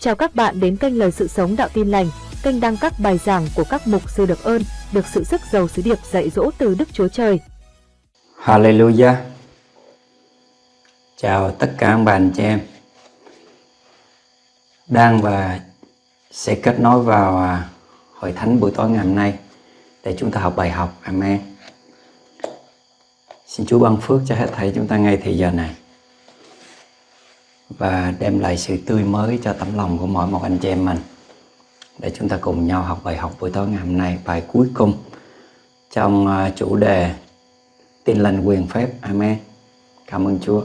Chào các bạn đến kênh Lời Sự Sống Đạo Tin Lành, kênh đăng các bài giảng của các mục sư được ơn, được sự sức giàu sứ điệp dạy dỗ từ Đức Chúa Trời. Hallelujah. Chào tất cả các bạn chị em đang và sẽ kết nối vào à, hội thánh buổi tối ngày hôm nay để chúng ta học bài học. Amen. Xin Chúa ban phước cho hết thảy chúng ta ngay thời giờ này và đem lại sự tươi mới cho tấm lòng của mỗi một anh chị em mình. Để chúng ta cùng nhau học bài học buổi tối ngày hôm nay bài cuối cùng trong à, chủ đề tin lành quyền phép. Amen. Cảm ơn chúa.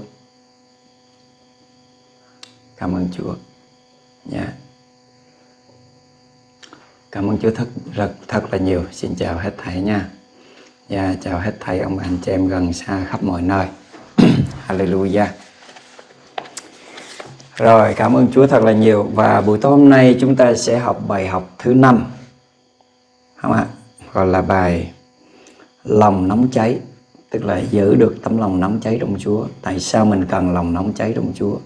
Cảm ơn chúa. Nha yeah. cảm ơn chúa thật rất thật là nhiều. Xin chào hết thảy nha. Và yeah, chào hết thảy ông bà anh chị em gần xa khắp mọi nơi. Hallelujah rồi, cảm ơn Chúa thật là nhiều và buổi tối hôm nay chúng ta sẽ học bài học thứ năm không ạ? Gọi là bài lòng nóng cháy, tức là giữ được tấm lòng nóng cháy trong Chúa. Tại sao mình cần lòng nóng cháy trong Chúa?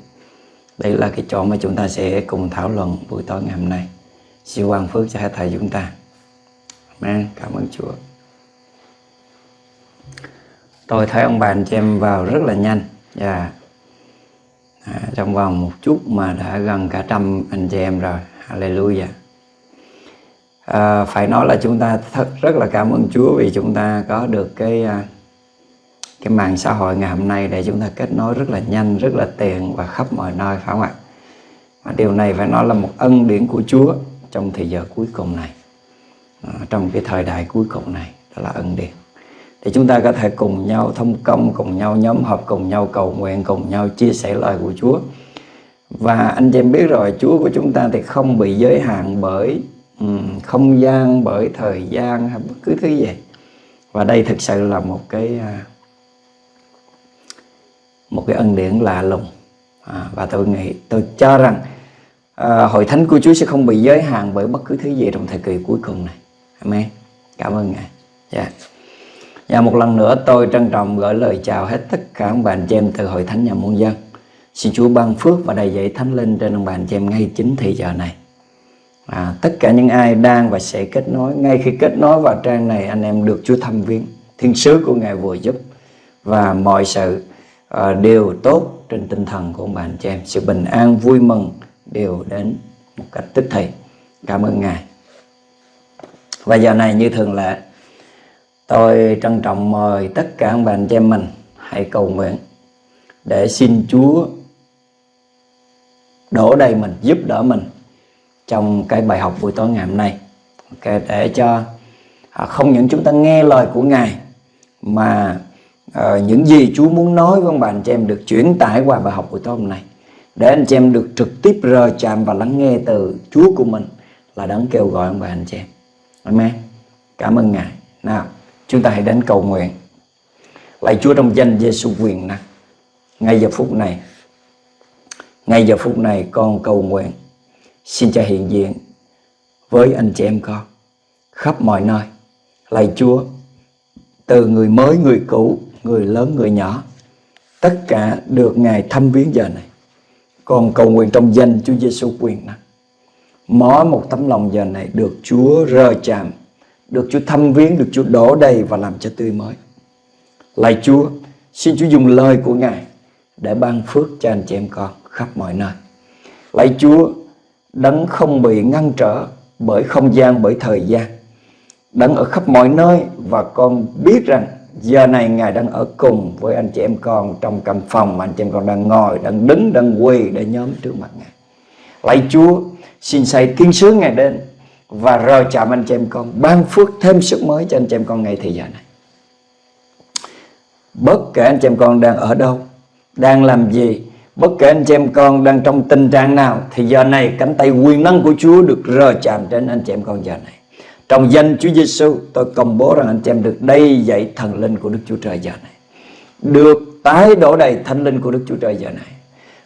Đây là cái chỗ mà chúng ta sẽ cùng thảo luận buổi tối ngày hôm nay. Xin quan phước cho hai thầy chúng ta. Amen. Cảm ơn Chúa. Tôi thấy ông bà anh chị em vào rất là nhanh. Và yeah à, trong vòng một chút mà đã gần cả trăm anh chị em rồi. Hallelujah. À, phải nói là chúng ta thật rất là cảm ơn Chúa vì chúng ta có được cái à, cái mạng xã hội ngày hôm nay để chúng ta kết nối rất là nhanh rất là tiện và khắp mọi nơi phải không ạ? Và điều này phải nói là một ân điển của Chúa trong thời giờ cuối cùng này. À, trong cái thời đại cuối cùng này đó là ân điển thì chúng ta có thể cùng nhau thông công, cùng nhau nhóm họp, cùng nhau cầu nguyện, cùng nhau chia sẻ lời của Chúa. Và anh chị em biết rồi, Chúa của chúng ta thì không bị giới hạn bởi um, không gian, bởi thời gian hay bất cứ thứ gì. Và đây thực sự là một cái à, một cái ân điển lạ lùng. À, và tôi nghĩ, tôi cho rằng à, hội thánh của Chúa sẽ không bị giới hạn bởi bất cứ thứ gì trong thời kỳ cuối cùng này. Amen. Cảm ơn Ngài. Yeah. Và một lần nữa tôi trân trọng gửi lời chào hết tất cả ông bà anh chị em từ Hội Thánh Nhà Muôn Dân. Xin Chúa ban phước và đầy dạy thánh linh trên ông bà anh chị em ngay chính thị giờ này. À, tất cả những ai đang và sẽ kết nối, ngay khi kết nối vào trang này anh em được Chúa thăm viếng. Thiên sứ của Ngài vừa giúp và mọi sự uh, đều tốt trên tinh thần của ông bà anh chị em. Sự bình an, vui mừng đều đến một cách tích thị. Cảm ơn Ngài. Và giờ này như thường lệ Tôi trân trọng mời tất cả ông bà anh chị em mình hãy cầu nguyện để xin Chúa đổ đầy mình, giúp đỡ mình trong cái bài học buổi tối ngày hôm nay. Okay, để cho à, không những chúng ta nghe lời của Ngài mà uh, những gì Chúa muốn nói với ông bà anh chị em được chuyển tải qua bài học buổi tối hôm nay để anh chị em được trực tiếp rờ chạm và lắng nghe từ Chúa của mình là đấng kêu gọi ông bà anh chị em. Amen. Cảm ơn Ngài. Nào. Chúng ta hãy đến cầu nguyện. Lạy Chúa trong danh Giêsu quyền năng. Ngay giờ phút này, ngay giờ phút này con cầu nguyện xin Cha hiện diện với anh chị em con khắp mọi nơi. Lạy Chúa, từ người mới, người cũ, người lớn, người nhỏ, tất cả được Ngài thăm viếng giờ này. Con cầu nguyện trong danh Chúa Giêsu quyền năng. Mỗi một tấm lòng giờ này được Chúa rơ chạm được Chúa thăm viếng, được Chúa đổ đầy và làm cho tươi mới. Lạy Chúa, xin Chúa dùng lời của Ngài để ban phước cho anh chị em con khắp mọi nơi. Lạy Chúa, đấng không bị ngăn trở bởi không gian, bởi thời gian. Đấng ở khắp mọi nơi và con biết rằng giờ này Ngài đang ở cùng với anh chị em con trong căn phòng mà anh chị em con đang ngồi, đang đứng, đang quỳ để nhóm trước mặt Ngài. Lạy Chúa, xin xây thiên sứ Ngài đến và rồi chạm anh chị em con, ban phước thêm sức mới cho anh chị em con ngay thời giờ này. Bất kể anh chị em con đang ở đâu, đang làm gì, bất kể anh chị em con đang trong tình trạng nào, thì giờ này cánh tay quyền năng của Chúa được rờ chạm đến anh chị em con giờ này. Trong danh Chúa Giêsu, tôi công bố rằng anh chị em được đầy dạy thần linh của Đức Chúa Trời giờ này. Được tái đổ đầy thần linh của Đức Chúa Trời giờ này.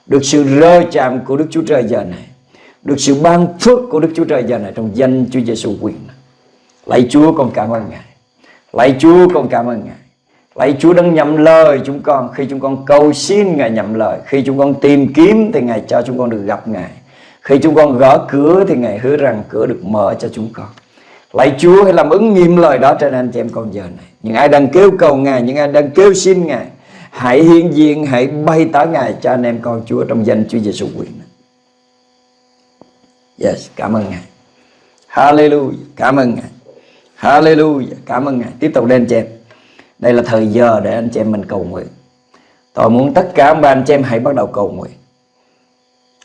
Được sự rơ chạm của Đức Chúa Trời giờ này được sự ban phước của Đức Chúa Trời giờ này trong danh Chúa Giêsu quyền. Lạy Chúa con cảm ơn Ngài. Lạy Chúa con cảm ơn Ngài. Lạy Chúa đang nhậm lời chúng con khi chúng con cầu xin Ngài nhậm lời, khi chúng con tìm kiếm thì Ngài cho chúng con được gặp Ngài. Khi chúng con gõ cửa thì Ngài hứa rằng cửa được mở cho chúng con. Lạy Chúa hãy làm ứng nghiệm lời đó trên anh chị em con giờ này. Những ai đang kêu cầu Ngài, những ai đang kêu xin Ngài, hãy hiện diện, hãy bay tỏ Ngài cho anh em con Chúa trong danh Chúa Giêsu quyền. Yes, cảm ơn Ngài. Hallelujah, cảm ơn Ngài. Hallelujah, cảm ơn Ngài. Tiếp tục lên chị em. Đây là thời giờ để anh chị em mình cầu nguyện. Tôi muốn tất cả ba anh chị em hãy bắt đầu cầu nguyện.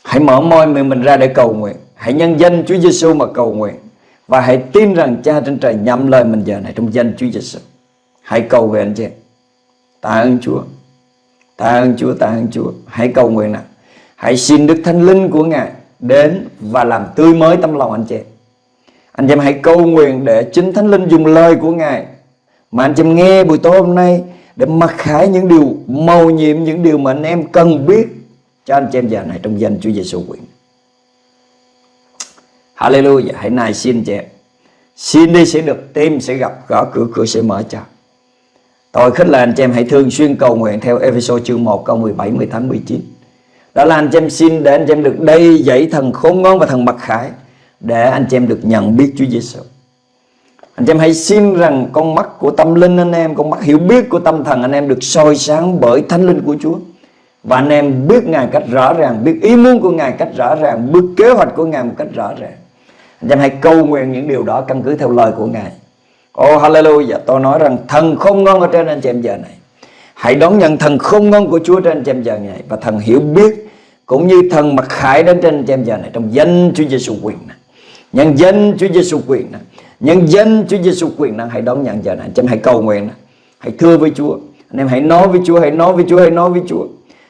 Hãy mở môi miệng mình ra để cầu nguyện. Hãy nhân danh Chúa Giêsu mà cầu nguyện. Và hãy tin rằng Cha trên trời nhậm lời mình giờ này trong danh Chúa Giêsu. Hãy cầu về anh chị em. Tạ ơn Chúa. Tạ ơn Chúa, tạ ơn Chúa. Hãy cầu nguyện nào. Hãy xin Đức Thánh Linh của Ngài đến và làm tươi mới tâm lòng anh chị em. Anh chị em hãy cầu nguyện để chính Thánh Linh dùng lời của Ngài mà anh chị em nghe buổi tối hôm nay để mặc khải những điều màu nhiệm, những điều mà anh em cần biết cho anh chị em giờ này trong danh Chúa Giêsu quyền. Hallelujah, hãy nài xin chị em. Xin đi sẽ được tìm, sẽ gặp, gõ cửa, cửa sẽ mở cho. Tôi khích lệ anh chị em hãy thường xuyên cầu nguyện theo Ephesos chương 1 câu 17, 18, 19. Đó là anh chị em xin để anh chị em được đây dẫy thần khôn ngoan và thần mặc khải để anh chị em được nhận biết Chúa Giêsu. Anh chị em hãy xin rằng con mắt của tâm linh anh em, con mắt hiểu biết của tâm thần anh em được soi sáng bởi thánh linh của Chúa. Và anh em biết Ngài cách rõ ràng, biết ý muốn của Ngài cách rõ ràng, biết kế hoạch của Ngài một cách rõ ràng. Anh em hãy cầu nguyện những điều đó căn cứ theo lời của Ngài. Oh hallelujah, tôi nói rằng thần không ngon ở trên anh chị em giờ này. Hãy đón nhận thần không ngon của Chúa trên anh chị em giờ này và thần hiểu biết cũng như thần mặc khải đến trên anh chị em giờ này trong danh Chúa Giêsu quyền này. Nhân danh Chúa Giêsu quyền này. Nhân danh Chúa Giêsu quyền năng hãy đón nhận giờ này. Anh chị em hãy cầu nguyện này. Hãy thưa với Chúa. Anh em hãy nói với Chúa, hãy nói với Chúa, hãy nói với Chúa.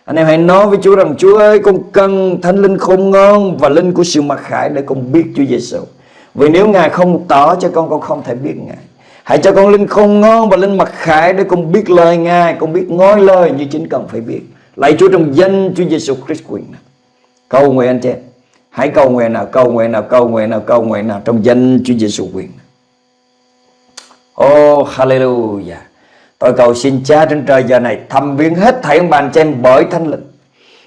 Anh em hãy nói với Chúa rằng Chúa ơi con cần thánh linh khôn ngon và linh của sự mặc khải để con biết Chúa Giêsu. Vì nếu Ngài không tỏ cho con con không thể biết Ngài. Hãy cho con linh khôn ngon và linh mặc khải để con biết lời Ngài, con biết ngói lời như chính cần phải biết. Lạy Chúa trong danh Chúa Giêsu Christ quyền. Cầu nguyện anh chị Hãy cầu nguyện nào, cầu nguyện nào, cầu nguyện nào, cầu nguyện nào trong danh Chúa Giêsu quyền. Oh hallelujah. Tôi cầu xin Cha trên trời giờ này thăm viếng hết thảy ông bà anh chị em bởi thánh linh.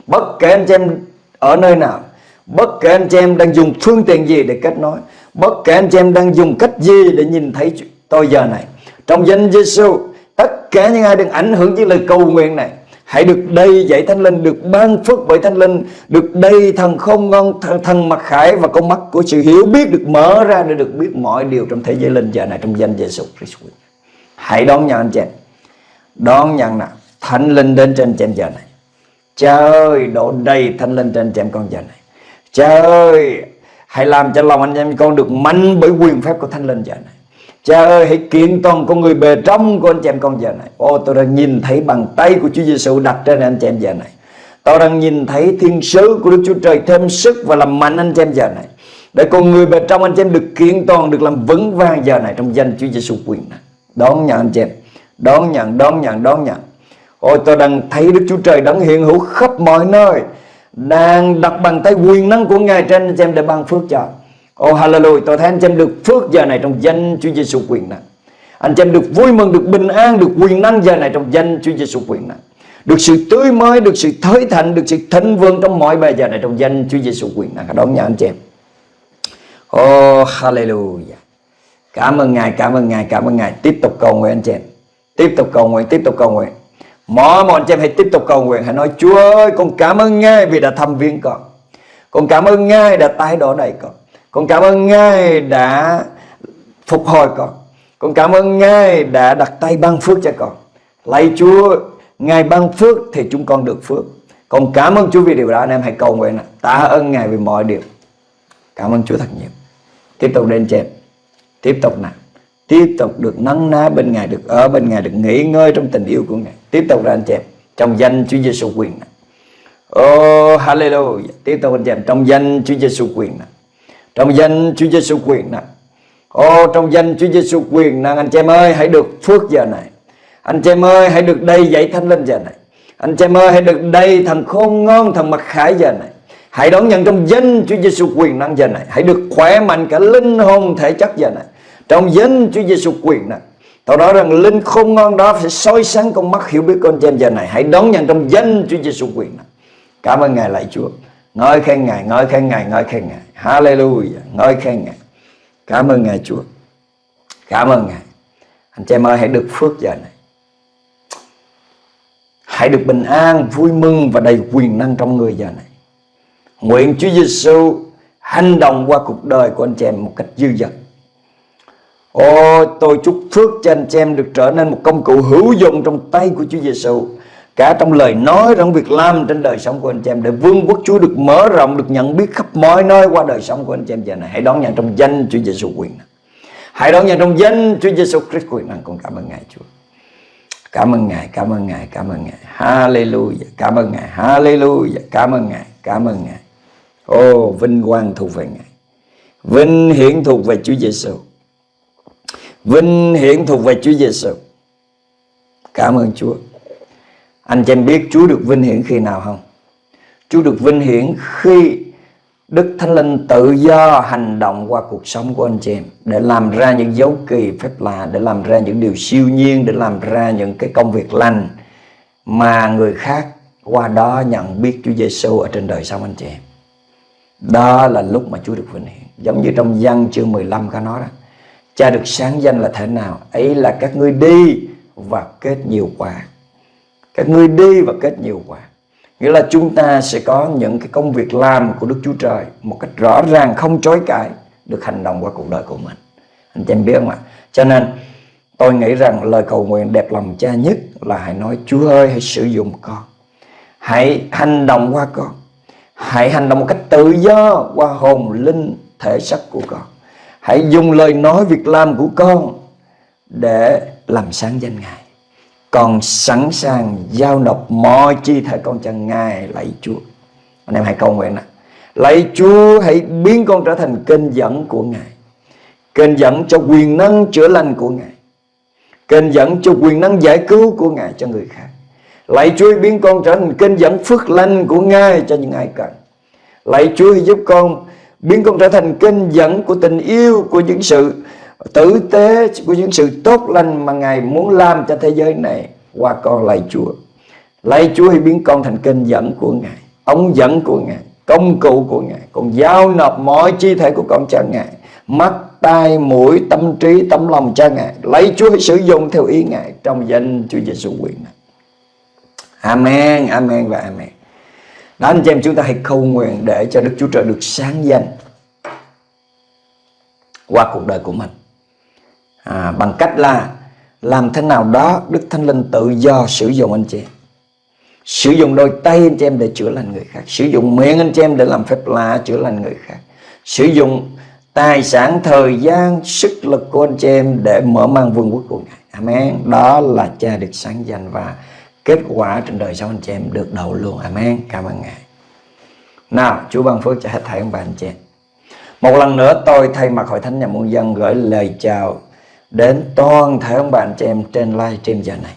Bất kể anh chị em ở nơi nào, bất kể anh chị em đang dùng phương tiện gì để kết nối, bất kể anh chị em đang dùng cách gì để nhìn thấy tôi giờ này. Trong danh Giêsu, tất cả những ai đang ảnh hưởng với lời cầu nguyện này, hãy được đầy dạy thánh linh, được ban phước bởi thánh linh, được đầy thần không ngon, thần, thần mặc khải và con mắt của sự hiểu biết được mở ra để được biết mọi điều trong thế giới linh giờ này trong danh Giêsu Christ. Hãy đón nhận anh chị đón nhận nào thánh linh đến trên chị giờ này. Cha ơi đổ đầy thánh linh trên chị con giờ này. Cha ơi hãy làm cho lòng anh em con được mạnh bởi quyền phép của thánh linh giờ này. Cha ơi hãy kiện toàn con người bề trong của anh chị em con giờ này. Ô tôi đang nhìn thấy bàn tay của Chúa Giêsu đặt trên anh chị em giờ này. Tôi đang nhìn thấy thiên sứ của Đức Chúa Trời thêm sức và làm mạnh anh chị em giờ này. Để con người bề trong anh chị em được kiện toàn, được làm vững vàng giờ này Trong danh Chúa Giêsu quyền này. Đón nhận anh chị em. Đón nhận, đón nhận, đón nhận. Ôi tôi đang thấy Đức Chúa Trời đang hiện hữu khắp mọi nơi Đang đặt bàn tay quyền năng của Ngài trên anh chị em để ban phước cho. Oh hallelujah. Tôi thấy anh chị em được phước giờ này trong danh Chúa Giêsu quyền năng Anh chị em được vui mừng, được bình an, được quyền năng giờ này trong danh Chúa Giêsu quyền năng Được sự tươi mới, được sự thới thạnh, được sự thịnh vượng trong mọi bề giờ này trong danh Chúa Giêsu quyền năng Đón nhận anh chị em Oh hallelujah. Cảm ơn Ngài, cảm ơn Ngài, cảm ơn Ngài. Tiếp tục cầu nguyện anh chị em Tiếp tục cầu nguyện, tiếp tục cầu nguyện. Mọi mọi anh chị em hãy tiếp tục cầu nguyện. Hãy nói Chúa ơi con cảm ơn Ngài vì đã thăm viếng con. Con cảm ơn Ngài đã tái đổ đầy con. Con cảm ơn Ngài đã phục hồi con. Con cảm ơn Ngài đã đặt tay ban phước cho con. Lạy Chúa Ngài ban phước thì chúng con được phước. Con cảm ơn Chúa vì điều đó anh em hãy cầu nguyện Tạ ơn Ngài vì mọi điều. Cảm ơn Chúa thật nhiều. Tiếp tục đến trên, Tiếp tục nào. Tiếp tục được nắng ná bên Ngài, được ở bên Ngài, được nghỉ ngơi trong tình yêu của Ngài. Tiếp tục ra anh chị em, trong danh Chúa Giêsu quyền nào, Oh hallelujah. Tiếp tục anh chị em, trong danh Chúa Giêsu quyền nào. Trong danh Chúa Giêsu quyền năng, ô trong danh Chúa Giêsu quyền năng anh chị em ơi hãy được phước giờ này. Anh chị em ơi hãy được đầy dạy thánh linh giờ này. Anh chị em ơi hãy được đầy thần khôn ngon thần mặc khải giờ này. Hãy đón nhận trong danh Chúa Giêsu quyền năng giờ này. Hãy được khỏe mạnh cả linh hồn thể chất giờ này. Trong danh Chúa Giêsu quyền năng, Tao nói rằng linh không ngon đó sẽ soi sáng con mắt hiểu biết con em giờ này Hãy đón nhận trong danh Chúa Giêsu quyền năng, Cảm ơn Ngài lại Chúa ngợi khen ngài ngợi khen ngài ngợi khen ngài. Hallelujah. Ngợi khen ngài. Cảm ơn ngài, chúa. Cảm ơn ngài. Anh chị em ơi, hãy được phước giờ này. Hãy được bình an, vui mừng và đầy quyền năng trong người giờ này. Nguyện Chúa Giêsu hành động qua cuộc đời của anh chị em một cách dư dật. Ô, tôi chúc phước cho anh chị em được trở nên một công cụ hữu dụng trong tay của Chúa Giêsu cả trong lời nói trong việc làm trên đời sống của anh chị em, để vương quốc Chúa được mở rộng, được nhận biết khắp mọi nơi qua đời sống của anh chị em giờ này. Hãy đón nhận trong danh Chúa Giêsu quyền năng hãy đón nhận trong danh Chúa Giêsu Christ quyền năng con cảm ơn ngài, Chúa. Cảm ơn ngài, cảm ơn ngài, cảm ơn ngài. Hallelujah. Cảm ơn ngài. Hallelujah. Cảm ơn ngài. Cảm ơn ngài. Ô, vinh quang thuộc về ngài. Vinh hiển thuộc về Chúa Giêsu vinh hiển thuộc về Chúa Giêsu cảm ơn Chúa anh chị em biết Chúa được vinh hiển khi nào không? Chúa được vinh hiển khi Đức Thánh Linh tự do hành động qua cuộc sống của anh chị em để làm ra những dấu kỳ phép lạ, để làm ra những điều siêu nhiên, để làm ra những cái công việc lành mà người khác qua đó nhận biết Chúa Giêsu ở trên đời sống anh chị em. Đó là lúc mà Chúa được vinh hiển. Giống như trong văn chương 15 có nói đó. Cha được sáng danh là thế nào? Ấy là các ngươi đi và kết nhiều quả các ngươi đi và kết nhiều quả. Nghĩa là chúng ta sẽ có những cái công việc làm của Đức Chúa Trời một cách rõ ràng, không chối cãi, được hành động qua cuộc đời của mình. Anh chị em biết không ạ? Cho nên, tôi nghĩ rằng lời cầu nguyện đẹp lòng cha nhất là hãy nói, Chúa ơi, hãy sử dụng con. Hãy hành động qua con. Hãy hành động một cách tự do qua hồn linh thể sắc của con. Hãy dùng lời nói, việc làm của con để làm sáng danh Ngài con sẵn sàng giao nộp mọi chi thể con cho Ngài, lạy Chúa. Anh em hãy cầu nguyện nè lạy Chúa, hãy biến con trở thành kênh dẫn của Ngài. Kênh dẫn cho quyền năng chữa lành của Ngài. Kênh dẫn cho quyền năng giải cứu của Ngài cho người khác. Lạy Chúa, hãy biến con trở thành kênh dẫn phước lành của Ngài cho những ai cần. Lạy Chúa, hãy giúp con biến con trở thành kênh dẫn của tình yêu, của những sự tử tế của những sự tốt lành mà Ngài muốn làm cho thế giới này qua con lạy Chúa. Lạy Chúa hãy biến con thành kênh dẫn của Ngài, ống dẫn của Ngài, công cụ của Ngài. Con giao nộp mọi chi thể của con cho Ngài. Mắt, tai, mũi, tâm trí, tấm lòng cho Ngài. Lạy Chúa hãy sử dụng theo ý Ngài trong danh Chúa Giêsu quyền này. Amen, amen và amen. Đó anh chị em chúng ta hãy cầu nguyện để cho Đức Chúa Trời được sáng danh qua cuộc đời của mình à, bằng cách là làm thế nào đó Đức Thánh Linh tự do sử dụng anh chị em. Sử dụng đôi tay anh chị em để chữa lành người khác. Sử dụng miệng anh chị em để làm phép lạ chữa lành người khác. Sử dụng tài sản thời gian sức lực của anh chị em để mở mang vương quốc của ngài. Amen. Đó là cha được sáng danh và kết quả trên đời sống anh chị em được đầu luôn. Amen. Cảm ơn ngài. Nào chúa ban phước cho hết thảy ông bà anh chị em. Một lần nữa tôi thay mặt hội thánh nhà muôn dân gửi lời chào đến toàn thể ông bạn chị em trên live stream giờ này.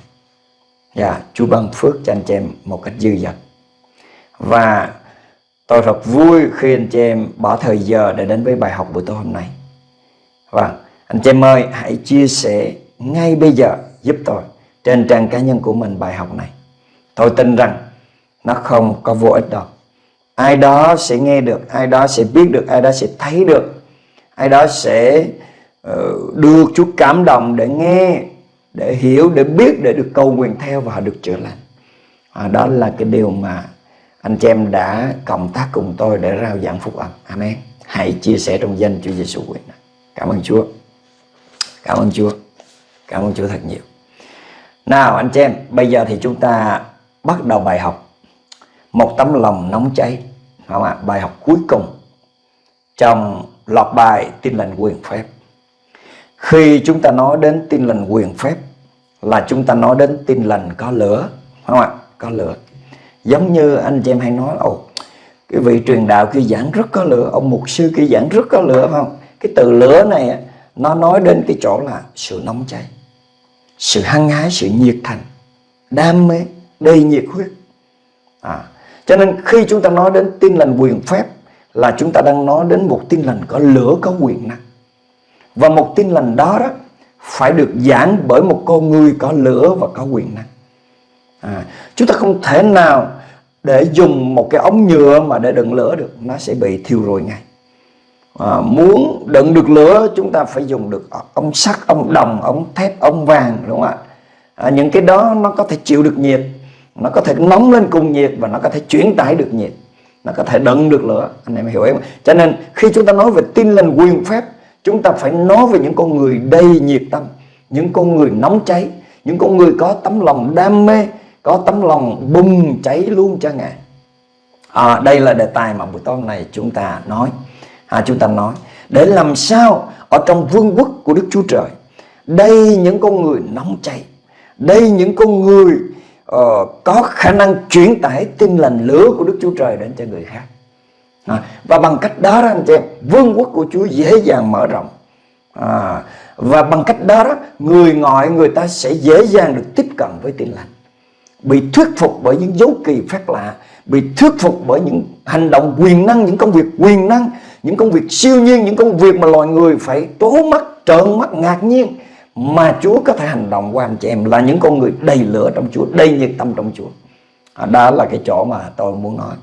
Dạ, Chúa ban phước cho anh chị em một cách dư dật. Và tôi rất vui khi anh chị em bỏ thời giờ để đến với bài học buổi tối hôm nay. và anh chị em ơi, hãy chia sẻ ngay bây giờ giúp tôi trên trang cá nhân của mình bài học này. Tôi tin rằng nó không có vô ích đâu. Ai đó sẽ nghe được, ai đó sẽ biết được, ai đó sẽ thấy được, ai đó sẽ Ờ, được Chúa cảm động để nghe để hiểu để biết để được cầu nguyện theo và họ được chữa lành. À, đó là cái điều mà anh chị em đã cộng tác cùng tôi để rao giảng phúc âm. Amen. Hãy chia sẻ trong danh Chúa Giêsu quyền cảm ơn Chúa. Cảm ơn Chúa. Cảm ơn Chúa thật nhiều. Nào anh chị em bây giờ thì chúng ta bắt đầu bài học. Một tấm lòng nóng cháy không ạ? Bài học cuối cùng trong loạt bài tin lành quyền phép khi chúng ta nói đến tin lành quyền phép là chúng ta nói đến tin lành có lửa không ạ? Có lửa. Giống như anh chị em hay nói ồ cái vị truyền đạo kia giảng rất có lửa ông mục sư kia giảng rất có lửa không? Cái từ lửa này nó nói đến cái chỗ là sự nóng cháy sự hăng hái sự nhiệt thành đam mê đầy nhiệt huyết. À, cho nên khi chúng ta nói đến tin lành quyền phép là chúng ta đang nói đến một tin lành có lửa có quyền năng và một tin lành đó đó phải được giảng bởi một con người có lửa và có quyền năng. À, chúng ta không thể nào để dùng một cái ống nhựa mà để đựng lửa được. Nó sẽ bị thiêu rụi ngay. À, muốn đựng được lửa chúng ta phải dùng được ống sắt ống đồng ống thép ống vàng đúng không ạ? À, những cái đó nó có thể chịu được nhiệt nó có thể nóng lên cùng nhiệt và nó có thể chuyển tải được nhiệt nó có thể đựng được lửa. Anh em hiểu em cho nên khi chúng ta nói về tin lành quyền phép chúng ta phải nói về những con người đầy nhiệt tâm những con người nóng cháy những con người có tấm lòng đam mê có tấm lòng bùng cháy luôn cho ngài. À, đây là đề tài mà buổi tối này chúng ta nói. À, chúng ta nói để làm sao ở trong vương quốc của Đức Chúa Trời đây những con người nóng cháy đây những con người uh, có khả năng chuyển tải tin lành lửa của Đức Chúa Trời đến cho người khác à, và bằng cách đó đó anh chị em vương quốc của Chúa dễ dàng mở rộng. À, và bằng cách đó, đó người ngoại người ta sẽ dễ dàng được tiếp cận với tin lành. Bị thuyết phục bởi những dấu kỳ phép lạ bị thuyết phục bởi những hành động quyền năng những công việc quyền năng những công việc siêu nhiên những công việc mà loài người phải trố mắt trợn mắt ngạc nhiên mà Chúa có thể hành động qua anh chị em là những con người đầy lửa trong Chúa đầy nhiệt tâm trong Chúa. À, đó là cái chỗ mà tôi muốn nói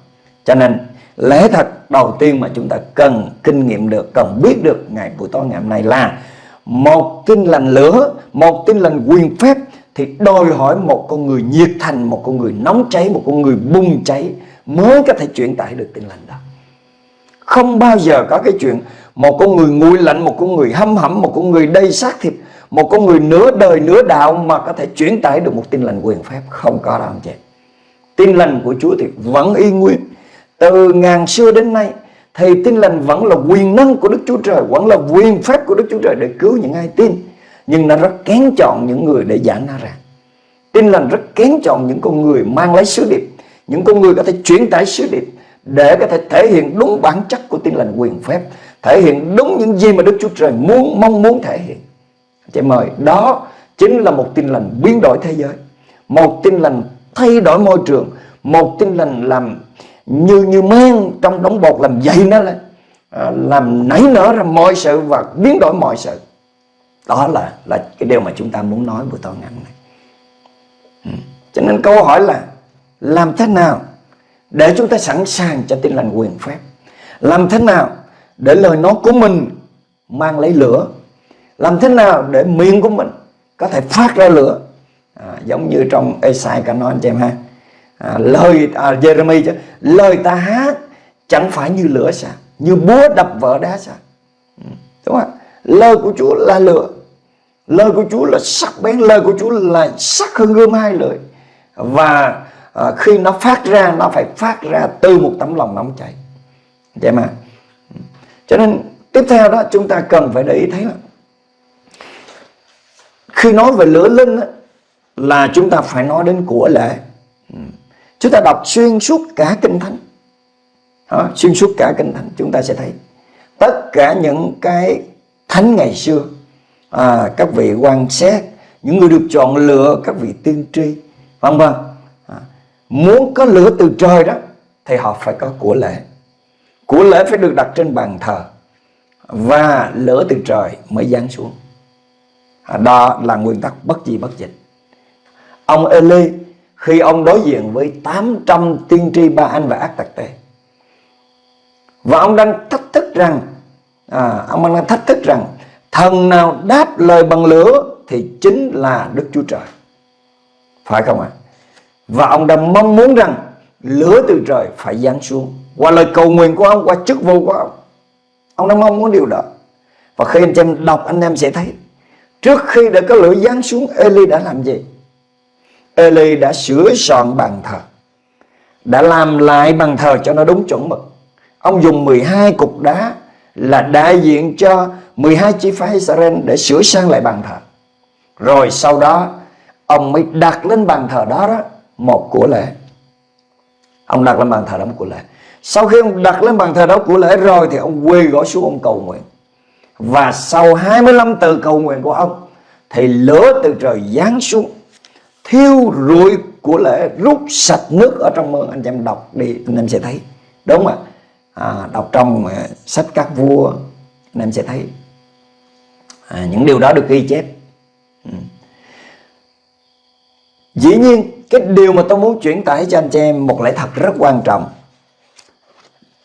cho nên, lẽ thật đầu tiên mà chúng ta cần kinh nghiệm được, cần biết được ngày buổi tối ngày hôm nay là một tin lành lửa, một tin lành quyền phép thì đòi hỏi một con người nhiệt thành, một con người nóng cháy, một con người bùng cháy mới có thể truyền tải được tin lành đó. Không bao giờ có cái chuyện một con người nguội lạnh, một con người hâm hẩm, một con người đầy xác thịt, một con người nửa đời, nửa đạo mà có thể truyền tải được một tin lành quyền phép. Không có đâu, anh chị. Tin lành của Chúa thì vẫn y nguyên từ ngàn xưa đến nay thì tin lành vẫn là quyền năng của Đức Chúa Trời, vẫn là quyền phép của Đức Chúa Trời để cứu những ai tin. Nhưng nó rất kén chọn những người để giảng nó ra tin lành rất kén chọn những con người mang lấy sứ điệp, những con người có thể chuyển tải sứ điệp để có thể thể hiện đúng bản chất của tin lành quyền phép, thể hiện đúng những gì mà Đức Chúa Trời muốn, mong muốn thể hiện. Chị mời đó chính là một tin lành biến đổi thế giới. Một tin lành thay đổi môi trường, một tin lành làm như như men trong đống bột làm dậy nó lên. À, làm nảy nở ra mọi sự và biến đổi mọi sự. Đó là là cái điều mà chúng ta muốn nói buổi tối ngày hôm nay. Ừ. cho nên câu hỏi là làm thế nào để chúng ta sẵn sàng cho tin lành quyền phép? Làm thế nào để lời nói của mình mang lấy lửa? Làm thế nào để miệng của mình có thể phát ra lửa? À, giống như trong Esai cả nói anh chị em ha à, lời à, Jeremy chứ. Lời ta hát chẳng phải như lửa sao như búa đập vỡ đá sao ừ, đúng không lời của Chúa là lửa. Lời của Chúa là sắc bén lời của Chúa là sắc hơn gươm hai lưỡi và à, khi nó phát ra nó phải phát ra từ một tấm lòng nóng cháy. Vậy mà. Ừ, cho nên tiếp theo đó chúng ta cần phải để ý thấy là khi nói về lửa linh đó, là chúng ta phải nói đến của lễ chúng ta đọc xuyên suốt cả kinh thánh. Đó, xuyên suốt cả kinh thánh chúng ta sẽ thấy. Tất cả những cái thánh ngày xưa à, các vị quan xét những người được chọn lựa các vị tiên tri vân vân. À, muốn có lửa từ trời đó thì họ phải có của lễ. Của lễ phải được đặt trên bàn thờ và lửa từ trời mới giáng xuống. À, đó là nguyên tắc bất di bất dịch. Ông Eli khi ông đối diện với 800 tiên tri ba anh và ác tặc tê và ông đang thách thức rằng à, ông đang thách thức rằng thần nào đáp lời bằng lửa thì chính là Đức Chúa Trời. Phải không ạ? À? và ông đang mong muốn rằng lửa từ trời phải giáng xuống. Qua lời cầu nguyện của ông qua chức vụ của ông. Ông đang mong muốn điều đó. Và khi anh em đọc anh em sẽ thấy trước khi để có lửa giáng xuống Eli đã làm gì? Eli đã sửa soạn bàn thờ, đã làm lại bàn thờ cho nó đúng chuẩn mực. Ông dùng 12 cục đá là đại diện cho 12 chi phái Israel để sửa sang lại bàn thờ. Rồi sau đó, ông mới đặt lên bàn thờ đó đó một của lễ. Ông đặt lên bàn thờ đó một của lễ. Sau khi ông đặt lên bàn thờ đó của lễ rồi thì ông quỳ gõ xuống ông cầu nguyện. Và sau 25 từ cầu nguyện của ông, thì lửa từ trời giáng xuống thiêu rụi của lễ rút sạch nước ở trong mương. Anh em đọc đi anh em sẽ thấy. Đúng không ạ? À, đọc trong uh, sách các vua anh em sẽ thấy. À, những điều đó được ghi chép. Ừ. Dĩ nhiên cái điều mà tôi muốn chuyển tải cho anh chị em một lẽ thật rất quan trọng.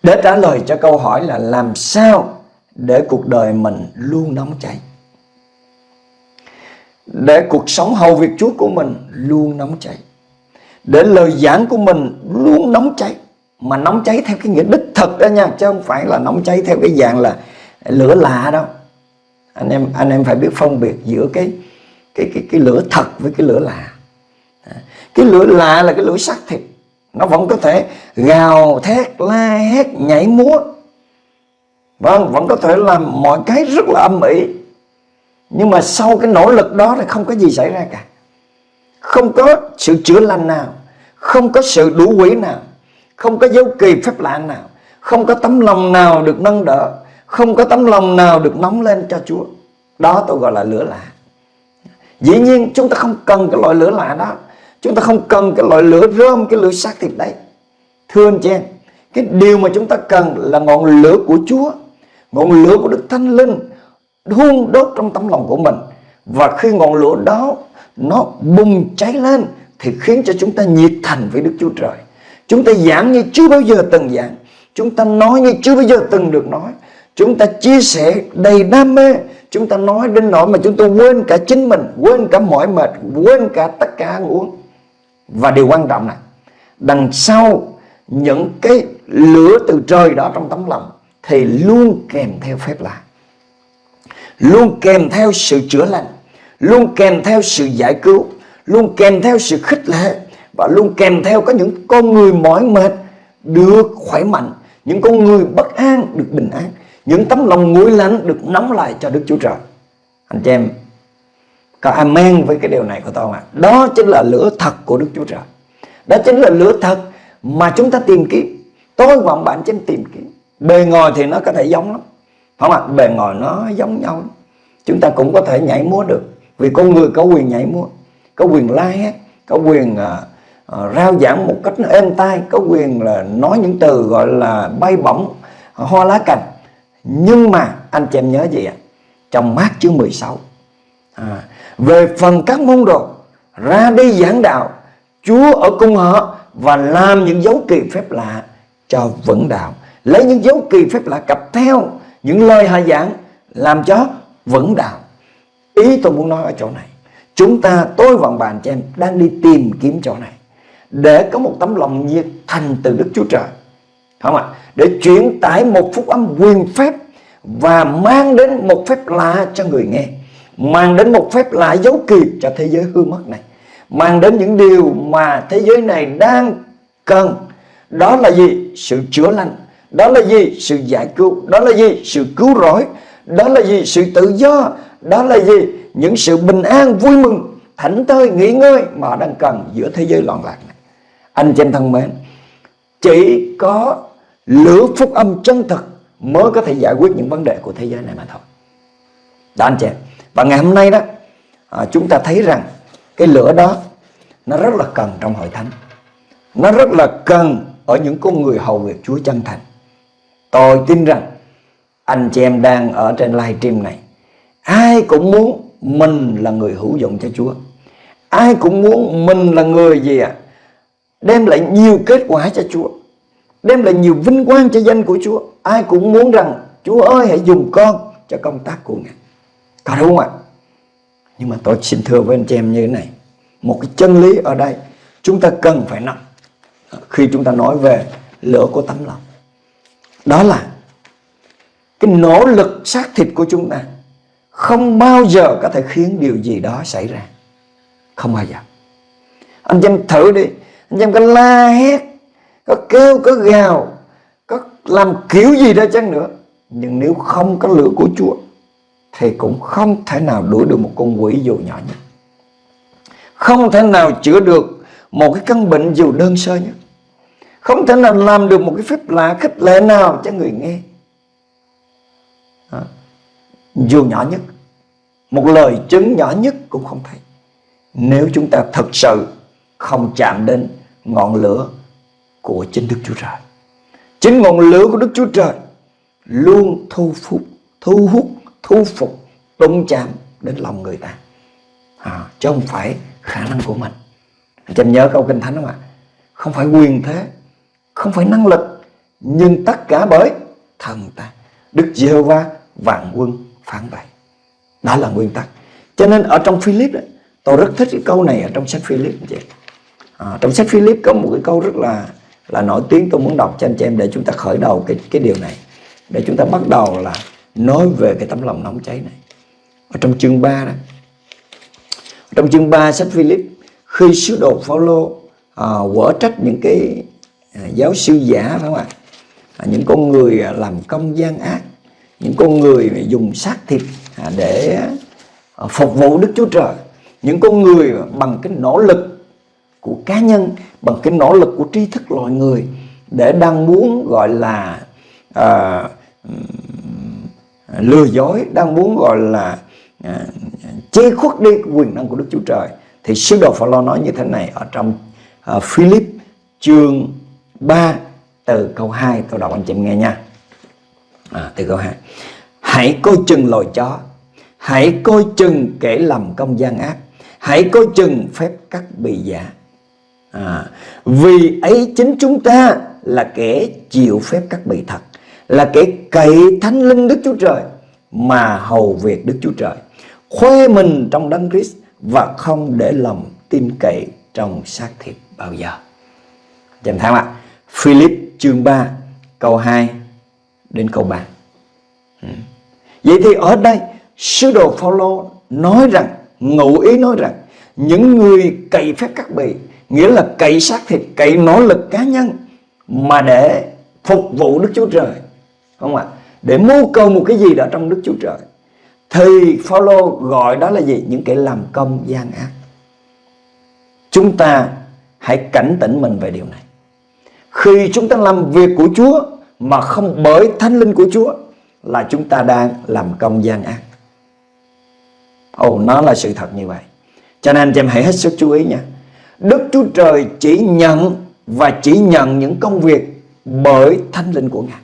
Để trả lời cho câu hỏi là làm sao để cuộc đời mình luôn nóng cháy? Để cuộc sống hầu việc Chúa của mình luôn nóng cháy. Để lời giảng của mình luôn nóng cháy. Mà nóng cháy theo cái nghĩa đích thực đó nha, chứ không phải là nóng cháy theo cái dạng là lửa lạ đâu. Anh em anh em phải biết phân biệt giữa cái cái cái cái lửa thật với cái lửa lạ. Cái lửa lạ là cái lửa sắc thịt. Nó vẫn có thể gào, thét, la hét, nhảy múa. Vâng vẫn có thể làm mọi cái rất là âm ỉ nhưng mà sau cái nỗ lực đó thì không có gì xảy ra cả. Không có sự chữa lành nào, không có sự đủ quỷ nào, không có dấu kỳ phép lạ nào, không có tấm lòng nào được nâng đỡ, không có tấm lòng nào được nóng lên cho Chúa. Đó tôi gọi là lửa lạ. Dĩ nhiên chúng ta không cần cái loại lửa lạ đó. Chúng ta không cần cái loại lửa rơm, cái lửa xác thịt đấy. Thưa anh chị em, cái điều mà chúng ta cần là ngọn lửa của Chúa, ngọn lửa của Đức Thánh Linh đun đốt trong tấm lòng của mình. Và khi ngọn lửa đó nó bùng cháy lên, thì khiến cho chúng ta nhiệt thành với Đức Chúa Trời. Chúng ta giảng như chưa bao giờ từng giảng. Chúng ta nói như chưa bao giờ từng được nói. Chúng ta chia sẻ đầy đam mê. Chúng ta nói đến nỗi mà chúng ta quên cả chính mình, quên cả mỏi mệt, quên cả tất cả ăn uống. Và điều quan trọng này, đằng sau những cái lửa từ trời đó trong tấm lòng thì luôn kèm theo phép lạ luôn kèm theo sự chữa lành, luôn kèm theo sự giải cứu, luôn kèm theo sự khích lệ và luôn kèm theo có những con người mỏi mệt được khỏe mạnh, những con người bất an được bình an, những tấm lòng nguội lạnh được nóng lại cho Đức Chúa Trời. Anh chị em, có amen với cái điều này của tôi không ạ? Đó chính là lửa thật của Đức Chúa Trời. Đó chính là lửa thật mà chúng ta tìm kiếm. Tôi và bạn trên tìm kiếm. Bề ngoài thì nó có thể giống lắm không ạ bề ngoài nó giống nhau. Chúng ta cũng có thể nhảy múa được vì con người có quyền nhảy múa có quyền la hét có quyền uh, uh, rao giảng một cách êm tai có quyền là nói những từ gọi là bay bổng hoa lá cành. Nhưng mà anh chị em nhớ gì ạ? Trong mát chương 16 à, về phần các môn đồ ra đi giảng đạo Chúa ở cùng họ và làm những dấu kỳ phép lạ cho vững đạo. Lấy những dấu kỳ phép lạ cặp theo những lời hạ giảng làm cho vững đạo. Ý tôi muốn nói ở chỗ này, chúng ta, tôi và bạn cho em đang đi tìm kiếm chỗ này để có một tấm lòng nhiệt thành từ Đức Chúa Trời. Không ạ? Để chuyển tải một phúc âm quyền phép và mang đến một phép lạ cho người nghe, mang đến một phép lạ dấu kỳ cho thế giới hư mất này, mang đến những điều mà thế giới này đang cần. Đó là gì? Sự chữa lành đó là gì? Sự giải cứu. Đó là gì? Sự cứu rỗi. Đó là gì? Sự tự do. Đó là gì? Những sự bình an vui mừng thảnh thơi nghỉ ngơi mà đang cần giữa thế giới loạn lạc này. Anh chị em thân mến chỉ có lửa phúc âm chân thật mới có thể giải quyết những vấn đề của thế giới này mà thôi. Đó anh chị. Và ngày hôm nay đó à, chúng ta thấy rằng cái lửa đó nó rất là cần trong hội thánh. Nó rất là cần ở những con người hầu việc Chúa chân thành tôi tin rằng anh chị em đang ở trên live stream này, ai cũng muốn mình là người hữu dụng cho Chúa. Ai cũng muốn mình là người gì ạ? À? đem lại nhiều kết quả cho Chúa, đem lại nhiều vinh quang cho danh của Chúa. Ai cũng muốn rằng Chúa ơi, hãy dùng con cho công tác của Ngài. Có đúng không ạ? Nhưng mà tôi xin thưa với anh chị em như thế này, một cái chân lý ở đây, chúng ta cần phải nắm. Khi chúng ta nói về lửa của tấm lòng đó là cái nỗ lực xác thịt của chúng ta không bao giờ có thể khiến điều gì đó xảy ra. Không bao giờ. Anh chị em thử đi. Anh chị em có la hét, có kêu, có gào, có làm kiểu gì đó chăng nữa. Nhưng nếu không có lửa của Chúa, thì cũng không thể nào đuổi được một con quỷ dù nhỏ nhất. Không thể nào chữa được một cái căn bệnh dù đơn sơ nhất không thể nào làm được một cái phép lạ khích lệ nào cho người nghe. À, dù nhỏ nhất một lời chứng nhỏ nhất cũng không thấy. Nếu chúng ta thật sự không chạm đến ngọn lửa của chính Đức Chúa Trời. Chính ngọn lửa của Đức Chúa Trời luôn thu phục thu hút thu phục đụng chạm đến lòng người ta. À, chứ không phải khả năng của mình. Anh em nhớ câu kinh thánh không ạ? Không phải quyền thế không phải năng lực nhưng tất cả bởi thần ta. Đức giê va vạn quân phản bại đó là nguyên tắc. Cho nên ở trong Philip đó, tôi rất thích cái câu này ở trong sách Philip anh chị à, trong sách Philip có một cái câu rất là là nổi tiếng tôi muốn đọc cho anh chị em để chúng ta khởi đầu cái cái điều này. Để chúng ta bắt đầu là nói về cái tấm lòng nóng cháy này. Ở trong chương 3 đó trong chương 3 sách Philip khi sứ đồ Phaolô à, quở trách những cái À, giáo sư giả phải không ạ? À, những con người à, làm công gian ác những con người dùng xác thịt à, để phục vụ Đức Chúa Trời những con người bằng cái nỗ lực của cá nhân bằng cái nỗ lực của tri thức loài người để đang muốn gọi là à, lừa dối đang muốn gọi là à, chế khuất đi quyền năng của Đức Chúa Trời thì sứ đồ Phaolô nói như thế này ở trong à, Philip chương 3 từ câu 2 tôi đọc anh chị em nghe nha. À, từ câu 2 hãy coi chừng lồi chó. Hãy coi chừng kẻ làm công gian ác. Hãy coi chừng phép cắt bị giả. À, vì ấy chính chúng ta là kẻ chịu phép cắt bị thật là kẻ cậy thánh linh Đức Chúa Trời mà hầu việc Đức Chúa Trời. Khoe mình trong đấng Christ và không để lòng tin cậy trong xác thịt bao giờ. Chàng tham ạ. Philip chương 3 câu 2 đến câu 3. Ừ. Vậy thì ở đây sứ đồ Phaolô nói rằng ngụ ý nói rằng những người cậy phép cắt bì nghĩa là cậy xác thịt, cậy nỗ lực cá nhân mà để phục vụ Đức Chúa Trời. Không ạ? Để mưu cầu một cái gì đó trong Đức Chúa Trời thì Phaolô gọi đó là gì? Những kẻ làm công gian ác. Chúng ta hãy cảnh tỉnh mình về điều này. Khi chúng ta làm việc của Chúa mà không bởi thánh linh của Chúa là chúng ta đang làm công gian ác. Ồ, nó là sự thật như vậy. Cho nên anh em hãy hết sức chú ý nha. Đức Chúa Trời chỉ nhận và chỉ nhận những công việc bởi thánh linh của Ngài.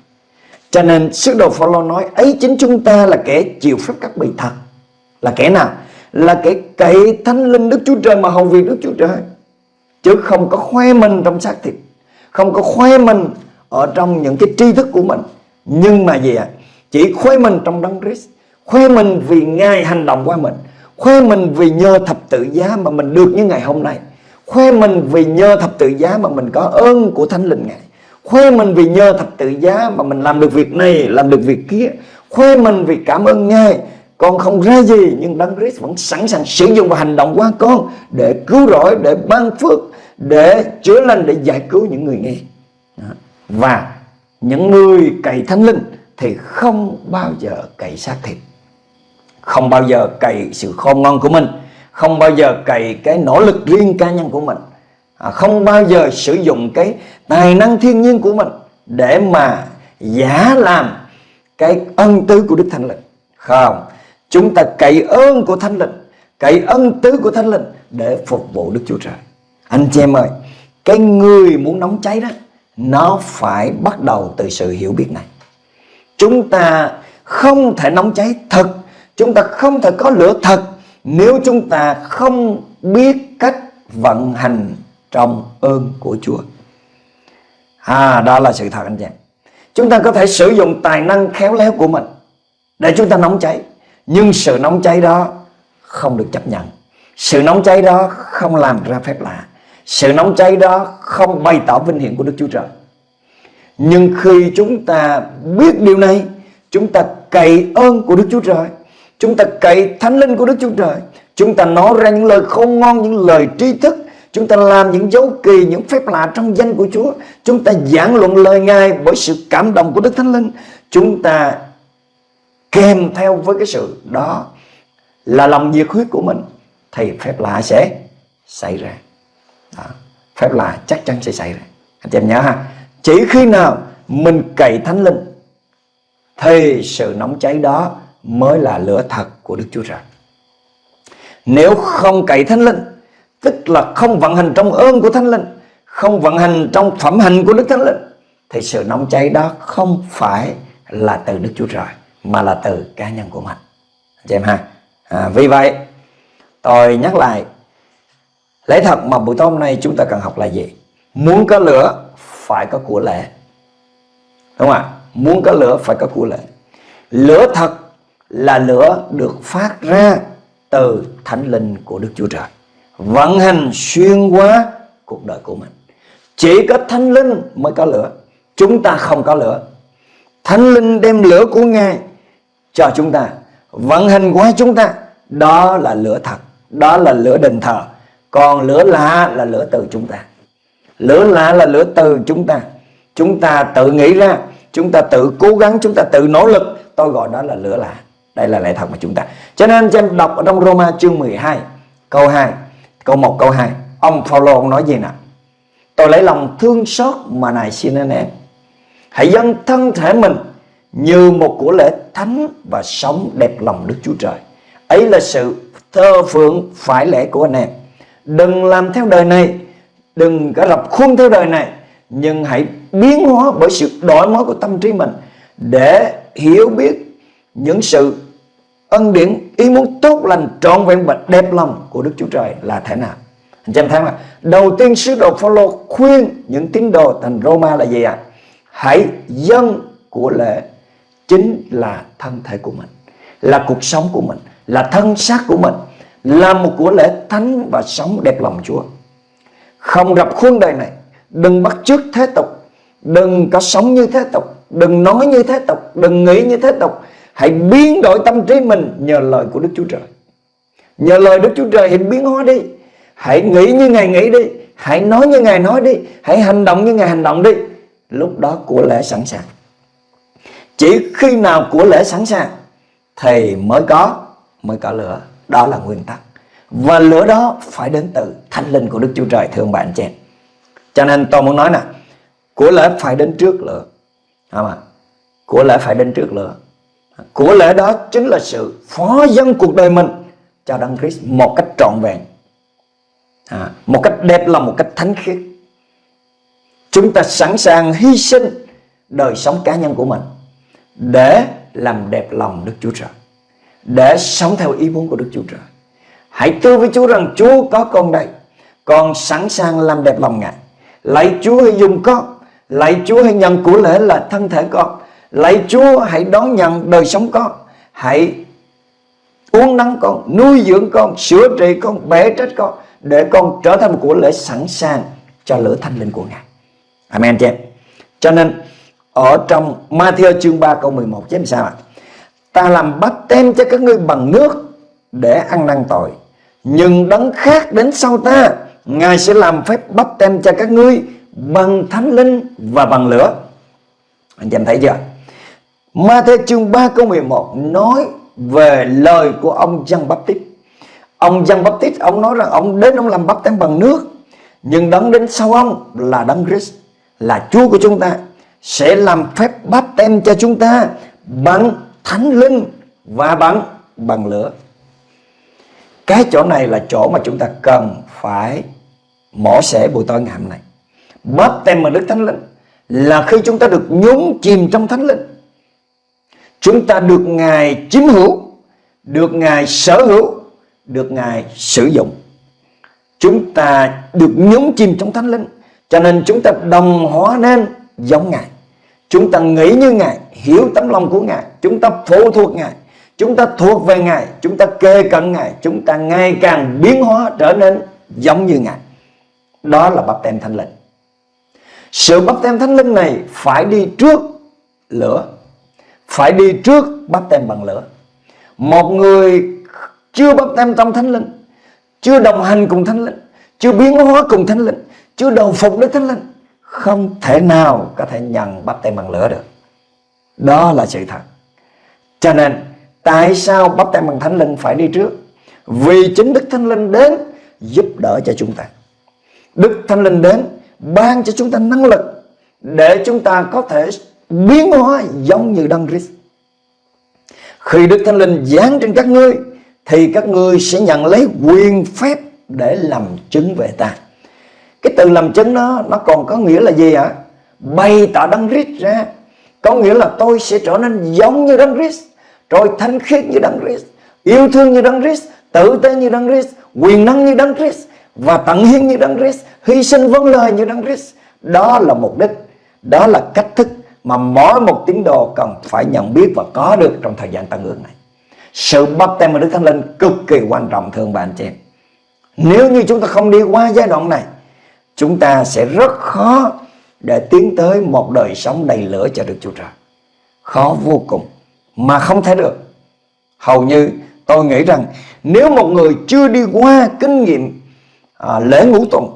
Cho nên sứ đồ Phaolô nói ấy chính chúng ta là kẻ chịu phép cắt bị thật. Là kẻ nào? Là kẻ cậy thánh linh Đức Chúa Trời mà hầu việc Đức Chúa Trời. Chứ không có khoe mình trong xác thịt. Không có khoe mình ở trong những cái tri thức của mình. Nhưng mà gì ạ? À? Chỉ khoe mình trong đấng Christ. Khoe mình vì Ngài hành động qua mình. Khoe mình vì nhờ thập tự giá mà mình được như ngày hôm nay. Khoe mình vì nhờ thập tự giá mà mình có ơn của Thánh Linh Ngài khoe mình vì nhờ thập tự giá mà mình làm được việc này, làm được việc kia khoe mình vì cảm ơn ngài con không ra gì, nhưng đấng Christ vẫn sẵn sàng sử dụng và hành động qua con để cứu rỗi, để ban phước để chữa lành để giải cứu những người nghe. Và những người cậy thánh linh thì không bao giờ cậy xác thịt. Không bao giờ cậy sự khôn ngoan của mình. Không bao giờ cậy cái nỗ lực riêng cá nhân của mình. À, không bao giờ sử dụng cái tài năng thiên nhiên của mình để mà giả làm cái ân tứ của Đức Thánh Linh. Không, chúng ta cậy ơn của Thánh Linh, cậy ân tứ của Thánh Linh để phục vụ Đức Chúa Trời. Anh chị em ơi, cái người muốn nóng cháy đó, nó phải bắt đầu từ sự hiểu biết này. Chúng ta không thể nóng cháy thật, chúng ta không thể có lửa thật nếu chúng ta không biết cách vận hành trong ơn của Chúa. À, đó là sự thật anh chị. Chúng ta có thể sử dụng tài năng khéo léo của mình để chúng ta nóng cháy. Nhưng sự nóng cháy đó không được chấp nhận. Sự nóng cháy đó không làm ra phép lạ. Sự nóng cháy đó không bày tỏ vinh hiển của Đức Chúa Trời. Nhưng khi chúng ta biết điều này, chúng ta cậy ơn của Đức Chúa Trời, chúng ta cậy thánh linh của Đức Chúa Trời, chúng ta nói ra những lời khôn ngon, những lời tri thức, Chúng ta làm những dấu kỳ, những phép lạ trong danh của Chúa. Chúng ta giảng luận lời Ngài bởi sự cảm động của Đức Thánh Linh. Chúng ta kèm theo với cái sự đó là lòng nhiệt huyết của mình thì phép lạ sẽ xảy ra. Đó. Phép lạ chắc chắn sẽ xảy ra. Anh chị em nhớ ha. Chỉ khi nào mình cậy Thánh Linh thì sự nóng cháy đó mới là lửa thật của Đức Chúa Trời. Nếu không cậy Thánh Linh Tức là không vận hành trong ơn của Thánh Linh Không vận hành trong phẩm hành của Đức Thánh Linh Thì sự nóng cháy đó không phải là từ Đức Chúa Trời Mà là từ cá nhân của mình Chị em ha à, Vì vậy tôi nhắc lại Lẽ thật mà buổi tối hôm nay chúng ta cần học là gì? Muốn có lửa, phải có của lễ Đúng không ạ? Muốn có lửa, phải có của lễ Lửa thật là lửa được phát ra từ thánh linh của Đức Chúa Trời, Vận hành xuyên qua cuộc đời của mình. Chỉ có thánh linh mới có lửa. Chúng ta không có lửa. Thánh linh đem lửa của Ngài cho chúng ta, Vận hành qua chúng ta. Đó là lửa thật. Đó là lửa đền thờ. Còn lửa lạ là lửa từ chúng ta. Lửa lạ là lửa từ chúng ta. Chúng ta tự nghĩ ra, Chúng ta tự cố gắng, Chúng ta tự nỗ lực. Tôi gọi đó là lửa lạ Đây là lẽ thật của chúng ta. Cho nên cho em đọc ở trong Roma chương 12 Câu 2 Câu 1 câu 2 Ông Phaolô ông nói gì nào Tôi lấy lòng thương xót mà này xin anh em. Hãy dâng thân thể mình Như một của lễ thánh Và sống đẹp lòng Đức Chúa Trời. Ấy là sự thơ phượng phải lẽ của anh em. Đừng làm theo đời này. Đừng có rập khuôn theo đời này. Nhưng hãy biến hóa bởi sự đổi mới của tâm trí mình Để hiểu biết những sự ân điển, ý muốn tốt lành trọn vẹn và đẹp lòng của Đức Chúa Trời là thế nào. Anh chị em thấy mà đầu tiên, sứ đồ Phaolô khuyên những tín đồ thành Roma là gì ạ? À? hãy dân của lễ chính là thân thể của mình, là cuộc sống của mình, là thân xác của mình là một của lễ thánh và sống đẹp lòng Chúa. Không rập khuôn đời này, đừng bắt chước thế tục, đừng có sống như thế tục, đừng nói như thế tục, đừng nghĩ như thế tục. Hãy biến đổi tâm trí mình nhờ lời của Đức Chúa Trời. Nhờ lời Đức Chúa Trời hãy biến hóa đi. Hãy nghĩ như Ngài nghĩ đi. Hãy nói như Ngài nói đi. Hãy hành động như Ngài hành động đi. Lúc đó của lễ sẵn sàng. Chỉ khi nào của lễ sẵn sàng thì mới có mới có lửa đó là nguyên tắc. Và lửa đó phải đến từ thánh linh của Đức Chúa Trời thưa ông bạn chị cho nên tôi muốn nói nè của lễ phải đến trước lửa. Không à? của lễ phải đến trước lửa. Của lễ đó chính là sự phó dân cuộc đời mình cho Đấng Christ một cách trọn vẹn. À, một cách đẹp lòng một cách thánh khiết. Chúng ta sẵn sàng hy sinh đời sống cá nhân của mình để làm đẹp lòng Đức Chúa Trời để sống theo ý muốn của Đức Chúa Trời. Hãy thưa với Chúa rằng Chúa có con đây, con sẵn sàng làm đẹp lòng Ngài. Lạy Chúa hãy dùng con, lạy Chúa hãy nhận của lễ là thân thể con. Lạy Chúa hãy đón nhận đời sống con. Hãy uống nắng con, nuôi dưỡng con, sửa trị con bể trách con, để con trở thành một của lễ sẵn sàng cho lửa thanh linh của Ngài. Amen chị em. Cho nên, ở trong Matthew chương 3 câu 11 chứ sao ạ? Ta làm bắp tem cho các ngươi bằng nước để ăn năn tội. Nhưng đấng khác đến sau ta, Ngài sẽ làm phép bắp tem cho các ngươi bằng thánh linh và bằng lửa. Anh chị em thấy chưa? Ma Thê chương 3 câu 11 nói về lời của ông Giăng Bắp Tít Ông Giăng Bắp Tít ông nói rằng ông đến ông làm bắp tem bằng nước. Nhưng đấng đến sau ông là đấng Christ, Là Chúa của chúng ta, Sẽ làm phép bắp tem cho chúng ta Bằng thánh linh và bắn bằng lửa. Cái chỗ này là chỗ mà chúng ta cần phải mổ xẻ buổi tối ngày hôm nay. Bắp tem bằng đức thánh linh Là khi chúng ta được nhúng chìm trong thánh linh. Chúng ta được Ngài chiếm hữu, Được Ngài sở hữu, Được Ngài sử dụng. Chúng ta được nhúng chìm trong thánh linh, Cho nên chúng ta đồng hóa nên giống Ngài. Chúng ta nghĩ như Ngài, Hiểu tấm lòng của Ngài, Chúng ta phụ thuộc Ngài, Chúng ta thuộc về Ngài, Chúng ta kê cận Ngài, Chúng ta ngày càng biến hóa trở nên giống như Ngài. Đó là bắp tem thánh linh. Sự bắp tem thánh linh này phải đi trước lửa, phải đi trước bắp tem bằng lửa. Một người chưa bắp tem trong thánh linh, chưa đồng hành cùng thánh linh, chưa biến hóa cùng thánh linh, chưa đầu phục với thánh linh không thể nào có thể nhận bắp tem bằng lửa được đó là sự thật cho nên, tại sao bắp tem bằng thánh linh phải đi trước vì chính đức thánh linh đến giúp đỡ cho chúng ta đức thánh linh đến ban cho chúng ta năng lực để chúng ta có thể biến hóa giống như Đấng Christ. Khi Đức Thánh Linh giáng trên các ngươi, thì các ngươi sẽ nhận lấy quyền phép để làm chứng về ta. Cái từ làm chứng đó nó còn có nghĩa là gì ạ? Bày tỏ Đấng Christ ra. Có nghĩa là tôi sẽ trở nên giống như Đấng Christ, rồi thánh khiết như Đấng Christ, yêu thương như Đấng Christ, tử tế như Đấng Christ, quyền năng như Đấng Christ và tận hiến như Đấng Christ, hy sinh vâng lời như Đấng Christ. Đó là mục đích, đó là cách thức mà mỗi một tín đồ cần phải nhận biết và có được trong thời gian tăng ương này. Sự bắp tem của Đức Thánh Linh cực kỳ quan trọng thương bạn chị em. Nếu như chúng ta không đi qua giai đoạn này, chúng ta sẽ rất khó để tiến tới một đời sống đầy lửa cho được Chúa Trời. Khó vô cùng mà không thể được. Hầu như tôi nghĩ rằng nếu một người chưa đi qua kinh nghiệm à, lễ ngũ tuần,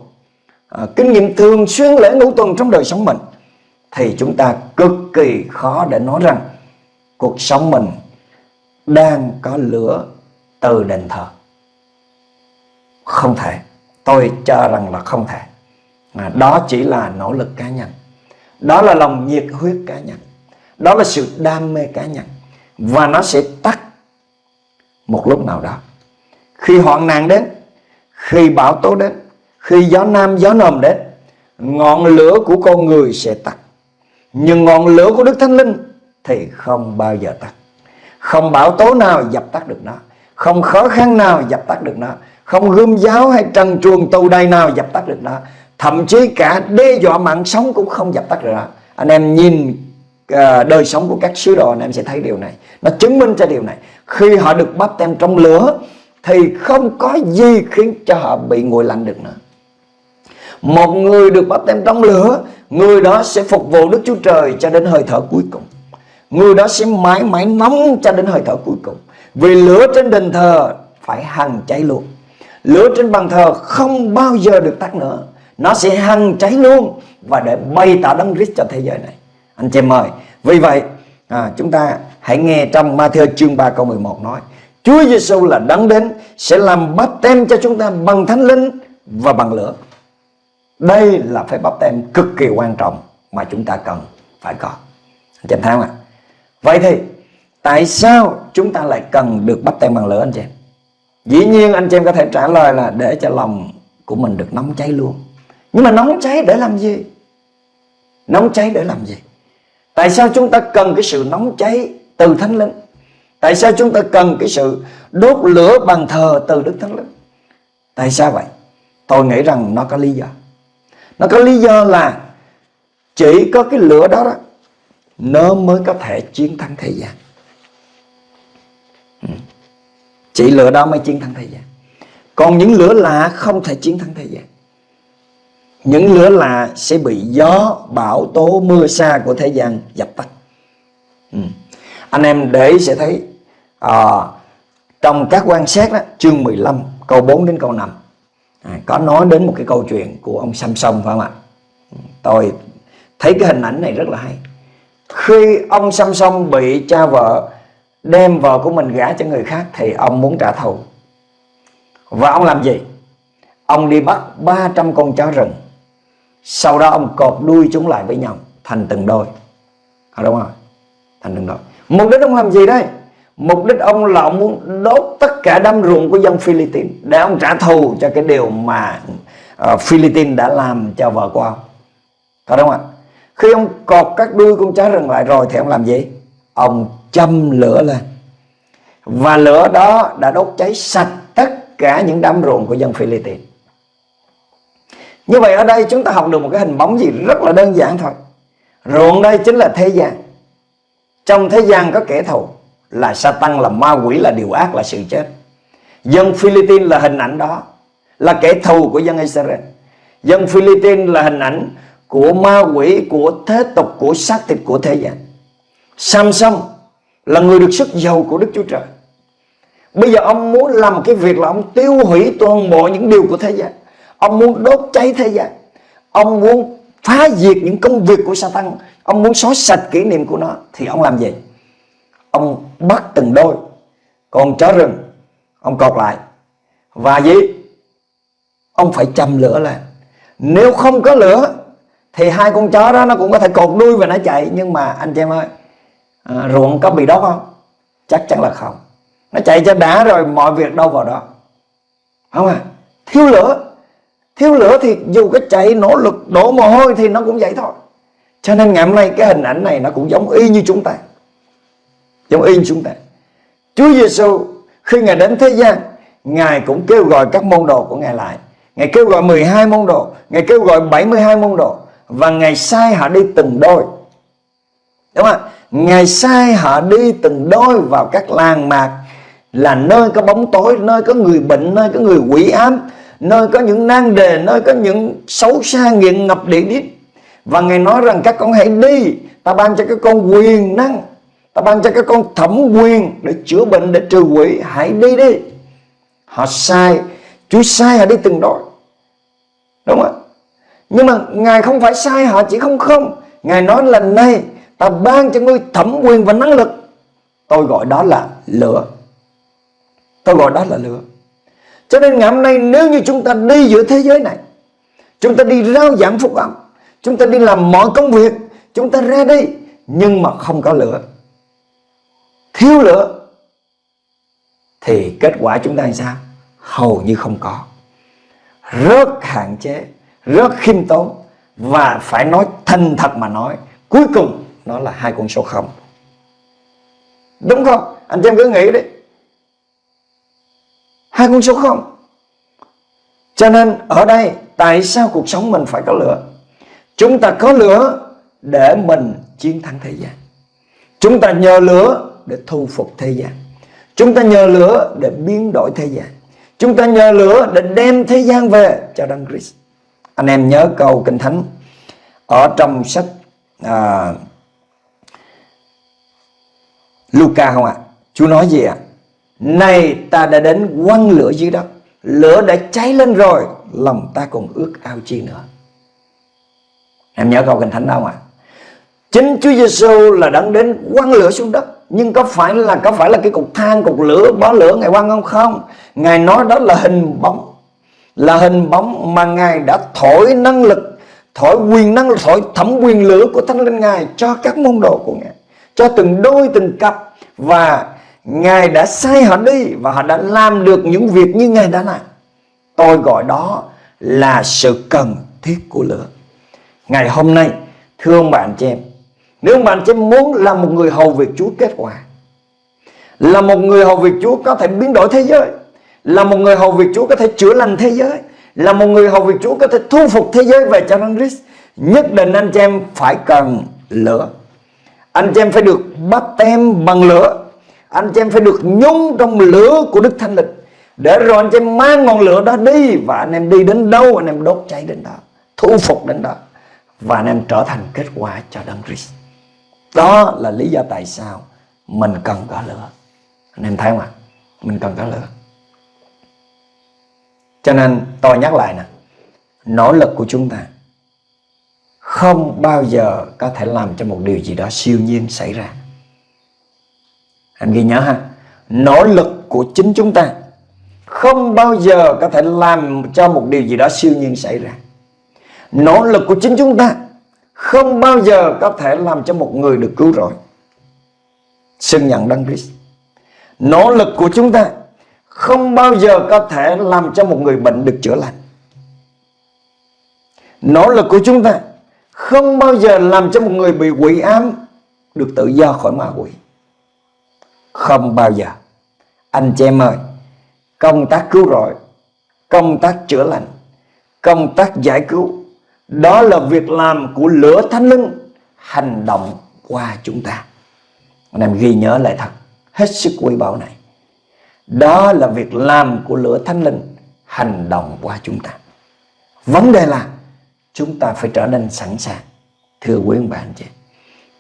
à, kinh nghiệm thường xuyên lễ ngũ tuần trong đời sống mình, thì chúng ta cực kỳ khó để nói rằng cuộc sống mình đang có lửa từ đền thờ. Không thể. Tôi cho rằng là không thể mà đó chỉ là nỗ lực cá nhân. Đó là lòng nhiệt huyết cá nhân. Đó là sự đam mê cá nhân. Và nó sẽ tắt một lúc nào đó. Khi hoạn nạn đến, khi bão tố đến, khi gió nam gió nồm đến, ngọn lửa của con người sẽ tắt. Nhưng ngọn lửa của Đức Thánh Linh thì không bao giờ tắt. Không bão tố nào dập tắt được nó. Không khó khăn nào dập tắt được nó. Không gươm giáo hay trần truồng tù đầy nào dập tắt được nó. Thậm chí cả đe dọa mạng sống cũng không dập tắt được. Anh em nhìn ờ, đời sống của các sứ đồ, anh em sẽ thấy điều này. Nó chứng minh cho điều này. Khi họ được bắp tem trong lửa, thì không có gì khiến cho họ bị nguội lạnh được nữa. Một người được bắp tem trong lửa, Người đó sẽ phục vụ Đức Chúa Trời cho đến hơi thở cuối cùng Người đó sẽ mãi mãi nóng cho đến hơi thở cuối cùng Vì lửa trên đền thờ phải hằng cháy luôn Lửa trên bàn thờ không bao giờ được tắt nữa nó sẽ hăng cháy luôn Và để bày tỏ đấng Christ cho thế giới này Anh chị em ơi Vì vậy à, chúng ta hãy nghe trong Matthew chương 3 câu 11 nói Chúa Giêsu là đấng đến Sẽ làm bắp tem cho chúng ta bằng thánh linh và bằng lửa đây là phép bắp tem cực kỳ quan trọng mà chúng ta cần phải có. Anh chị em thấy không ạ? Vậy thì tại sao chúng ta lại cần được bắp tem bằng lửa anh chị em? Dĩ nhiên anh chị em có thể trả lời là để cho lòng của mình được nóng cháy luôn. Nhưng mà nóng cháy để làm gì? Nóng cháy để làm gì? Tại sao chúng ta cần cái sự nóng cháy từ Thánh Linh? Tại sao chúng ta cần cái sự đốt lửa bàn thờ từ Đức Thánh Linh? Tại sao vậy? Tôi nghĩ rằng nó có lý do. Nó có lý do là chỉ có cái lửa đó đó, nó mới có thể chiến thắng thế gian. Ừ. Chỉ lửa đó mới chiến thắng thế gian. Còn những lửa lạ không thể chiến thắng thế gian. Những lửa lạ sẽ bị gió, bão tố, mưa xa của thế gian dập tắt. Ừ. Anh em để ý sẽ thấy à, trong các quan sát đó, chương 15 câu 4 đến câu 5 à, có nói đến một cái câu chuyện của ông Samson phải không ạ? Ừ, tôi thấy cái hình ảnh này rất là hay. Khi ông Samson bị cha vợ đem vợ của mình gả cho người khác thì ông muốn trả thù. Và ông làm gì? Ông đi bắt 300 con chó rừng sau đó ông cột đuôi chúng lại với nhau thành từng đôi. À, đúng không thành từng đôi. Mục đích ông làm gì đây? Mục đích ông là ông muốn đốt tất cả đám ruộng của dân Philippines Để ông trả thù cho cái điều mà uh, Philippines đã làm cho vợ của ông. Có đúng không ạ? Khi ông cột các đuôi con chó rừng lại rồi thì ông làm gì? Ông châm lửa lên. Và lửa đó đã đốt cháy sạch tất cả những đám ruộng của dân Philippines. Như vậy ở đây chúng ta học được một cái hình bóng gì rất là đơn giản thôi. Ruộng đây chính là thế gian. Trong thế gian có kẻ thù là Satan, là ma quỷ, là điều ác, là sự chết. Dân Philippines là hình ảnh đó, là kẻ thù của dân Israel. Dân Philippines là hình ảnh của ma quỷ, của thế tục, của xác thịt của thế gian. Samson là người được sức giàu của Đức Chúa Trời. Bây giờ ông muốn làm cái việc là ông tiêu hủy toàn bộ những điều của thế gian. Ông muốn đốt cháy thế gian. Ông muốn phá diệt những công việc của Satan. Ông muốn xóa sạch kỷ niệm của nó Thì ông làm gì? ông bắt từng đôi con chó rừng ông cột lại. Và gì? Ông phải châm lửa lên. Nếu không có lửa thì hai con chó đó nó cũng có thể cột đuôi và nó chạy. Nhưng mà anh chị em ơi à, ruộng có bị đốt không? Chắc chắn là không. Nó chạy cho đã rồi mọi việc đâu vào đó. Không à? Thiếu lửa thiếu lửa thì dù cái chạy nỗ lực đổ mồ hôi thì nó cũng vậy thôi. Cho nên ngày hôm nay cái hình ảnh này nó cũng giống y như chúng ta. Giống y như chúng ta. Chúa Giêsu khi Ngài đến thế gian, Ngài cũng kêu gọi các môn đồ của Ngài lại. Ngài kêu gọi 12 môn đồ, Ngài kêu gọi 72 môn đồ. Và Ngài sai họ đi từng đôi. Đúng không Ngài sai họ đi từng đôi vào các làng mạc Là nơi có bóng tối, Nơi có người bệnh, Nơi có người quỷ ám. Nơi có những nan đề Nơi có những xấu xa nghiện ngập địa đít Và Ngài nói rằng các con hãy đi Ta ban cho các con quyền năng Ta ban cho các con thẩm quyền Để chữa bệnh, để trừ quỷ. Hãy đi đi. Họ sai Chúa sai họ đi từng đội Đúng không Nhưng mà Ngài không phải sai họ chỉ không không. Ngài nói là này Ta ban cho ngươi thẩm quyền và năng lực. Tôi gọi đó là lửa. Tôi gọi đó là lửa. Cho nên ngày hôm nay nếu như chúng ta đi giữa thế giới này, Chúng ta đi rao giảng phúc âm, Chúng ta đi làm mọi công việc, Chúng ta ra đi, Nhưng mà không có lửa, Thiếu lửa, Thì kết quả chúng ta làm sao? Hầu như không có. Rất hạn chế, Rất khiêm tốn, Và phải nói thành thật mà nói, Cuối cùng nó là hai con số không. Đúng không? Anh em cứ nghĩ đấy 2060 Cho nên ở đây Tại sao cuộc sống mình phải có lửa? Chúng ta có lửa Để mình chiến thắng thế gian. Chúng ta nhờ lửa Để thu phục thế gian. Chúng ta nhờ lửa để biến đổi thế gian. Chúng ta nhờ lửa để đem thế gian về cho Đấng Christ. Anh em nhớ câu Kinh Thánh Ở trong sách à, Luca không ạ? À? Chúa nói gì ạ? à? Này ta đã đến quăng lửa dưới đất Lửa đã cháy lên rồi Lòng ta còn ước ao chi nữa Em nhớ câu kinh thánh đâu không ạ? À? Chính Chúa Giêsu là đang đến quăng lửa xuống đất Nhưng có phải là có phải là cái cục than, cục lửa, bó lửa Ngài quăng không? Không Ngài nói đó là hình bóng Là hình bóng mà Ngài đã thổi năng lực Thổi quyền năng, thổi thẩm quyền lửa của Thánh Linh Ngài Cho các môn đồ của Ngài cho từng đôi từng cặp và Ngài đã sai họ đi và họ đã làm được những việc như Ngài đã làm. Tôi gọi đó là sự cần thiết của lửa. Ngày hôm nay, thưa ông bạn chị em, nếu bạn chị em muốn là một người hầu việc Chúa kết quả, là một người hầu việc Chúa có thể biến đổi thế giới, là một người hầu việc Chúa có thể chữa lành thế giới, là một người hầu việc Chúa có thể thu phục thế giới về cho Đấng Christ, nhất định anh chị em phải cần lửa. Anh chị em phải được bắt tem bằng lửa anh chị em phải được nhúng trong lửa của Đức Thánh Linh. Để rồi anh chị em mang ngọn lửa đó đi Và anh em đi đến đâu, anh em đốt cháy đến đó, Thu phục đến đó Và anh em trở thành kết quả cho Đấng Christ. Đó là lý do tại sao Mình cần có lửa. Anh em thấy không ạ? Mình cần có lửa. Cho nên tôi nhắc lại nè, Nỗ lực của chúng ta không bao giờ có thể làm cho một điều gì đó siêu nhiên xảy ra anh ghi nhớ ha. Nỗ lực của chính chúng ta không bao giờ có thể làm cho một điều gì đó siêu nhiên xảy ra. Nỗ lực của chính chúng ta không bao giờ có thể làm cho một người được cứu rỗi. Xưng nhận đăng Christ. Nỗ lực của chúng ta không bao giờ có thể làm cho một người bệnh được chữa lành. Nỗ lực của chúng ta không bao giờ làm cho một người bị quỷ ám được tự do khỏi ma quỷ. Không bao giờ. Anh chị em ơi, công tác cứu rỗi, công tác chữa lành, công tác giải cứu, đó là việc làm của lửa thánh linh hành động qua chúng ta. Anh em ghi nhớ lại thật, hết sức quý báu này. Đó là việc làm của lửa thánh linh hành động qua chúng ta. Vấn đề là chúng ta phải trở nên sẵn sàng thưa quý anh chị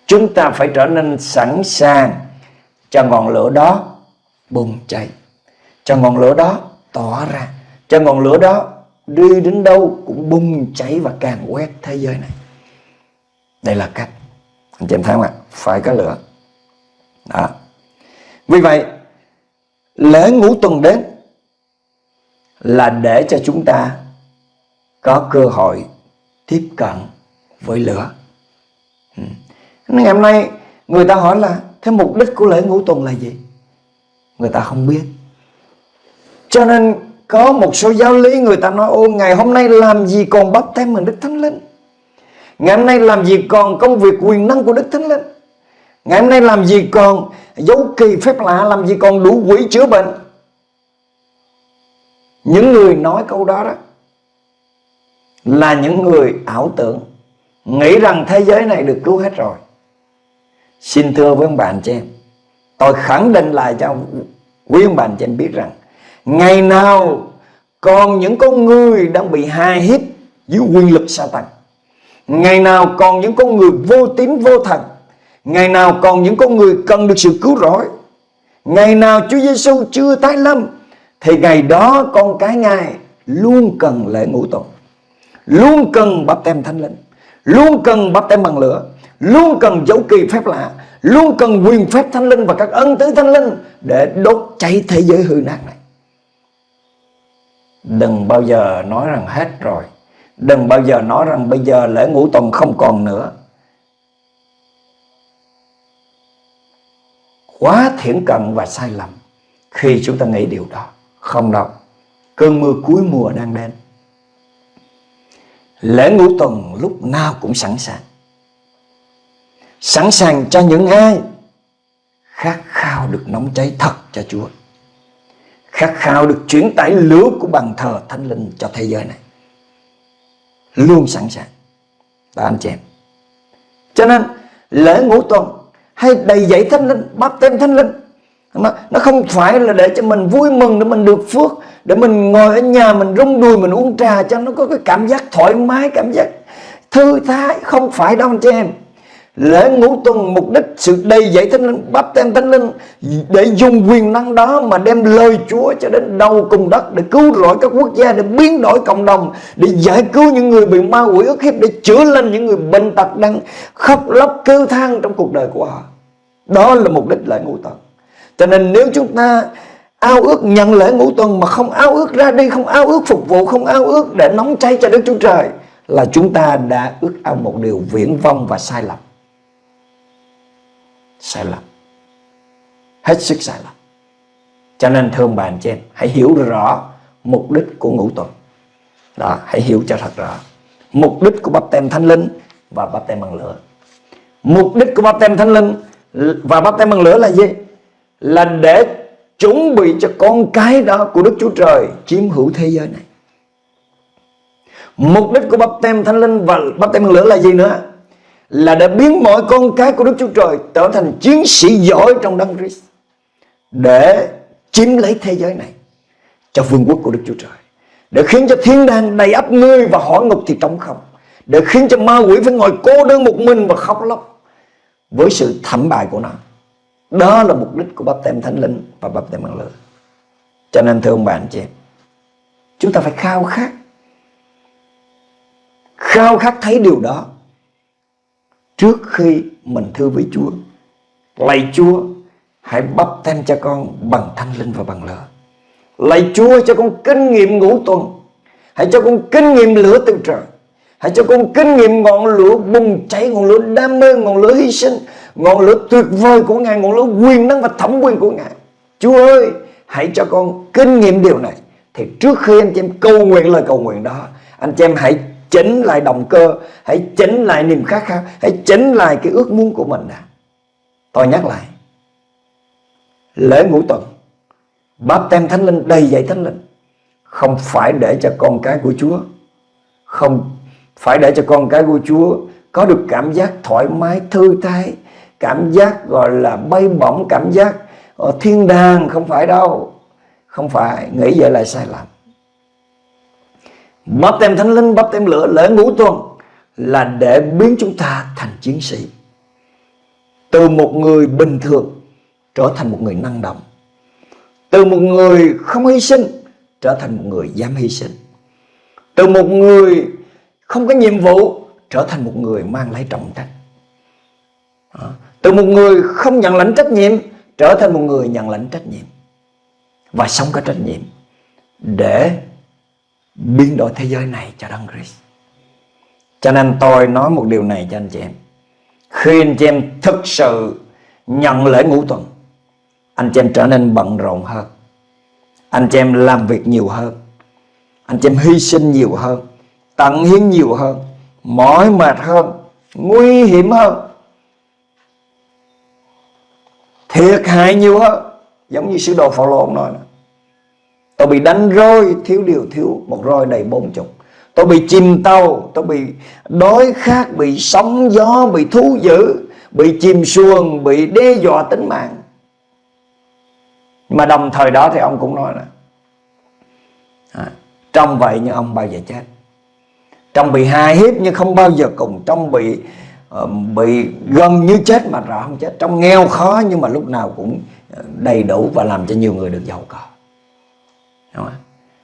chúng ta phải trở nên sẵn sàng cho ngọn lửa đó bùng cháy. Cho ngọn lửa đó tỏa ra. Cho ngọn lửa đó đi đến đâu cũng bùng cháy và càng quét thế giới này. Đây là cách. Anh chị em thấy không ạ? Phải có lửa. Đó. Vì vậy, lễ ngũ tuần đến là để cho chúng ta có cơ hội tiếp cận với lửa. Ừ. Ngày hôm nay người ta hỏi là thế mục đích của lễ ngũ tuần là gì? Người ta không biết. Cho nên có một số giáo lý người ta nói, ô, ngày hôm nay làm gì còn bắp tem mình Đức Thánh Linh? Ngày hôm nay làm gì còn công việc quyền năng của Đức Thánh Linh? Ngày hôm nay làm gì còn dấu kỳ phép lạ, Làm gì còn đủ quỷ chữa bệnh? Những người nói câu đó đó là những người ảo tưởng, nghĩ rằng thế giới này được cứu hết rồi xin thưa với ông bạn chị em. Tôi khẳng định lại cho quý ông bạn chị em biết rằng, ngày nào còn những con người đang bị hai hiếp dưới quyền lực sa tăng ngày nào còn những con người vô tín, vô thần, ngày nào còn những con người cần được sự cứu rỗi, ngày nào Chúa Giêsu chưa tái lâm, thì ngày đó con cái ngài luôn cần lễ ngũ tuần luôn cần bắp tem thánh linh, luôn cần bắp tem bằng lửa luôn cần dấu kỳ phép lạ, luôn cần quyền phép thanh linh và các ân tứ thanh linh để đốt cháy thế giới hư nát này. Đừng bao giờ nói rằng hết rồi. Đừng bao giờ nói rằng bây giờ lễ ngũ tuần không còn nữa. Quá thiển cận và sai lầm khi chúng ta nghĩ điều đó. Không đâu. Cơn mưa cuối mùa đang đến. Lễ ngũ tuần lúc nào cũng sẵn sàng sẵn sàng cho những ai khát khao được nóng cháy thật cho Chúa. Khát khao được chuyển tải lửa của bàn thờ thánh linh cho thế giới này. Luôn sẵn sàng. Và anh chị em cho nên lễ ngũ tuần hay đầy dậy thánh linh bắp tên thánh linh nó, nó không phải là để cho mình vui mừng để mình được phước để mình ngồi ở nhà mình rung đùi mình uống trà cho nó có cái cảm giác thoải mái cảm giác thư thái. Không phải đâu anh chị em lễ ngũ tuần mục đích sự đầy dạy thánh linh bắp tem thánh linh, để dùng quyền năng đó mà đem lời Chúa cho đến đầu cùng đất để cứu rỗi các quốc gia, để biến đổi cộng đồng, để giải cứu những người bị ma quỷ ức hiếp, để chữa lành những người bệnh tật đang khóc lóc, kêu than trong cuộc đời của họ. Đó là mục đích lễ ngũ tuần. Cho nên nếu chúng ta ao ước nhận lễ ngũ tuần mà không ao ước ra đi, không ao ước phục vụ, không ao ước để nóng cháy cho Đức Chúa Trời, là chúng ta đã ước ao một điều viễn vông và sai lầm sai lầm. Hết sức sai lầm. Cho nên thương bạn chị em hãy hiểu rõ mục đích của ngũ tuần. Đó, hãy hiểu cho thật rõ. Mục đích của bắp tem thánh linh và bắp tem bằng lửa. Mục đích của bắp tem thánh linh và bắp tem bằng lửa là gì? Là để chuẩn bị cho con cái đó của Đức Chúa Trời chiếm hữu thế giới này. Mục đích của bắp tem thánh linh và bắp tem bằng lửa là gì nữa? Là để biến mọi con cái của Đức Chúa Trời trở thành chiến sĩ giỏi trong đấng Christ để chiếm lấy thế giới này cho vương quốc của Đức Chúa Trời, để khiến cho thiên đàng đầy ắp ngươi và hỏa ngục thì trống không, để khiến cho ma quỷ phải ngồi cô đơn một mình và khóc lóc với sự thảm bại của nó. Đó là mục đích của bắp tem thánh linh và bắp tem bằng lửa cho nên, thưa ông bạn chị chúng ta phải khao khát khao khát thấy điều đó trước khi mình thưa với Chúa. Lạy Chúa, hãy bắp thêm cho con bằng thanh linh và bằng lửa. Lạy Chúa cho con kinh nghiệm ngũ tuần. Hãy cho con kinh nghiệm lửa từ trời. Hãy cho con kinh nghiệm ngọn lửa bùng cháy, ngọn lửa đam mê, ngọn lửa hy sinh, ngọn lửa tuyệt vời của Ngài, ngọn lửa quyền năng và thẩm quyền của Ngài. Chúa ơi, hãy cho con kinh nghiệm điều này. Thì trước khi anh chị em cầu nguyện lời cầu nguyện đó, anh chị em hãy chỉnh lại động cơ, hãy chỉnh lại niềm khát khao, hãy chỉnh lại cái ước muốn của mình đã. Tôi nhắc lại, lễ ngũ tuần, báp tem thánh linh, đầy dạy thánh linh, không phải để cho con cái của Chúa, không phải để cho con cái của Chúa có được cảm giác thoải mái, thư thái, cảm giác gọi là bay bổng, cảm giác ở thiên đàng, không phải đâu, không phải, nghĩ vậy là sai lầm bắp tem thánh linh bắp tem lửa, lễ ngũ tuần là để biến chúng ta thành chiến sĩ. Từ một người bình thường trở thành một người năng động. Từ một người không hy sinh trở thành một người dám hy sinh. Từ một người không có nhiệm vụ trở thành một người mang lấy trọng trách. Từ một người không nhận lãnh trách nhiệm trở thành một người nhận lãnh trách nhiệm. Và sống có trách nhiệm để biến đổi thế giới này cho Đấng Christ. Cho nên tôi nói một điều này cho anh chị em. Khi anh chị em thực sự nhận lễ ngũ tuần, anh chị em trở nên bận rộn hơn. Anh chị em làm việc nhiều hơn. Anh chị em hy sinh nhiều hơn, tận hiến nhiều hơn, mỏi mệt hơn, nguy hiểm hơn. Thiệt hại nhiều hơn, giống như sứ đồ Phaolô nói. Tôi bị đánh roi thiếu điều thiếu một roi đầy bốn chục Tôi bị chìm tàu Tôi bị đói khát Bị sóng gió Bị thú dữ Bị chìm xuồng Bị đe dọa tính mạng. Mà đồng thời đó thì ông cũng nói là à, Trong vậy nhưng ông bao giờ chết? Trong bị hài hiếp nhưng không bao giờ cùng Trong bị uh, bị gần như chết mà rõ không chết. Trong nghèo khó nhưng mà lúc nào cũng ờ, đầy đủ Và làm cho nhiều người được giàu có. Đúng không?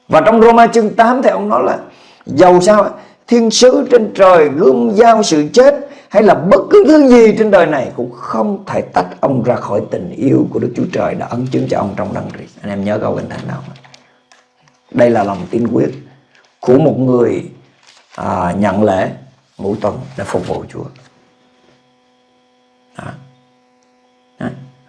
Và trong Roma chương 8 thì ông nói là Giàu sao thiên sứ trên trời gươm giao sự chết hay là bất cứ thứ gì trên đời này cũng không thể tách ông ra khỏi tình yêu của Đức Chúa Trời đã ấn chứng cho ông trong đăng Christ. Anh em nhớ câu kinh thánh nào Đây là lòng tin quyết của một người à, nhận lễ ngũ tuần để phục vụ Chúa. Đó. Đó.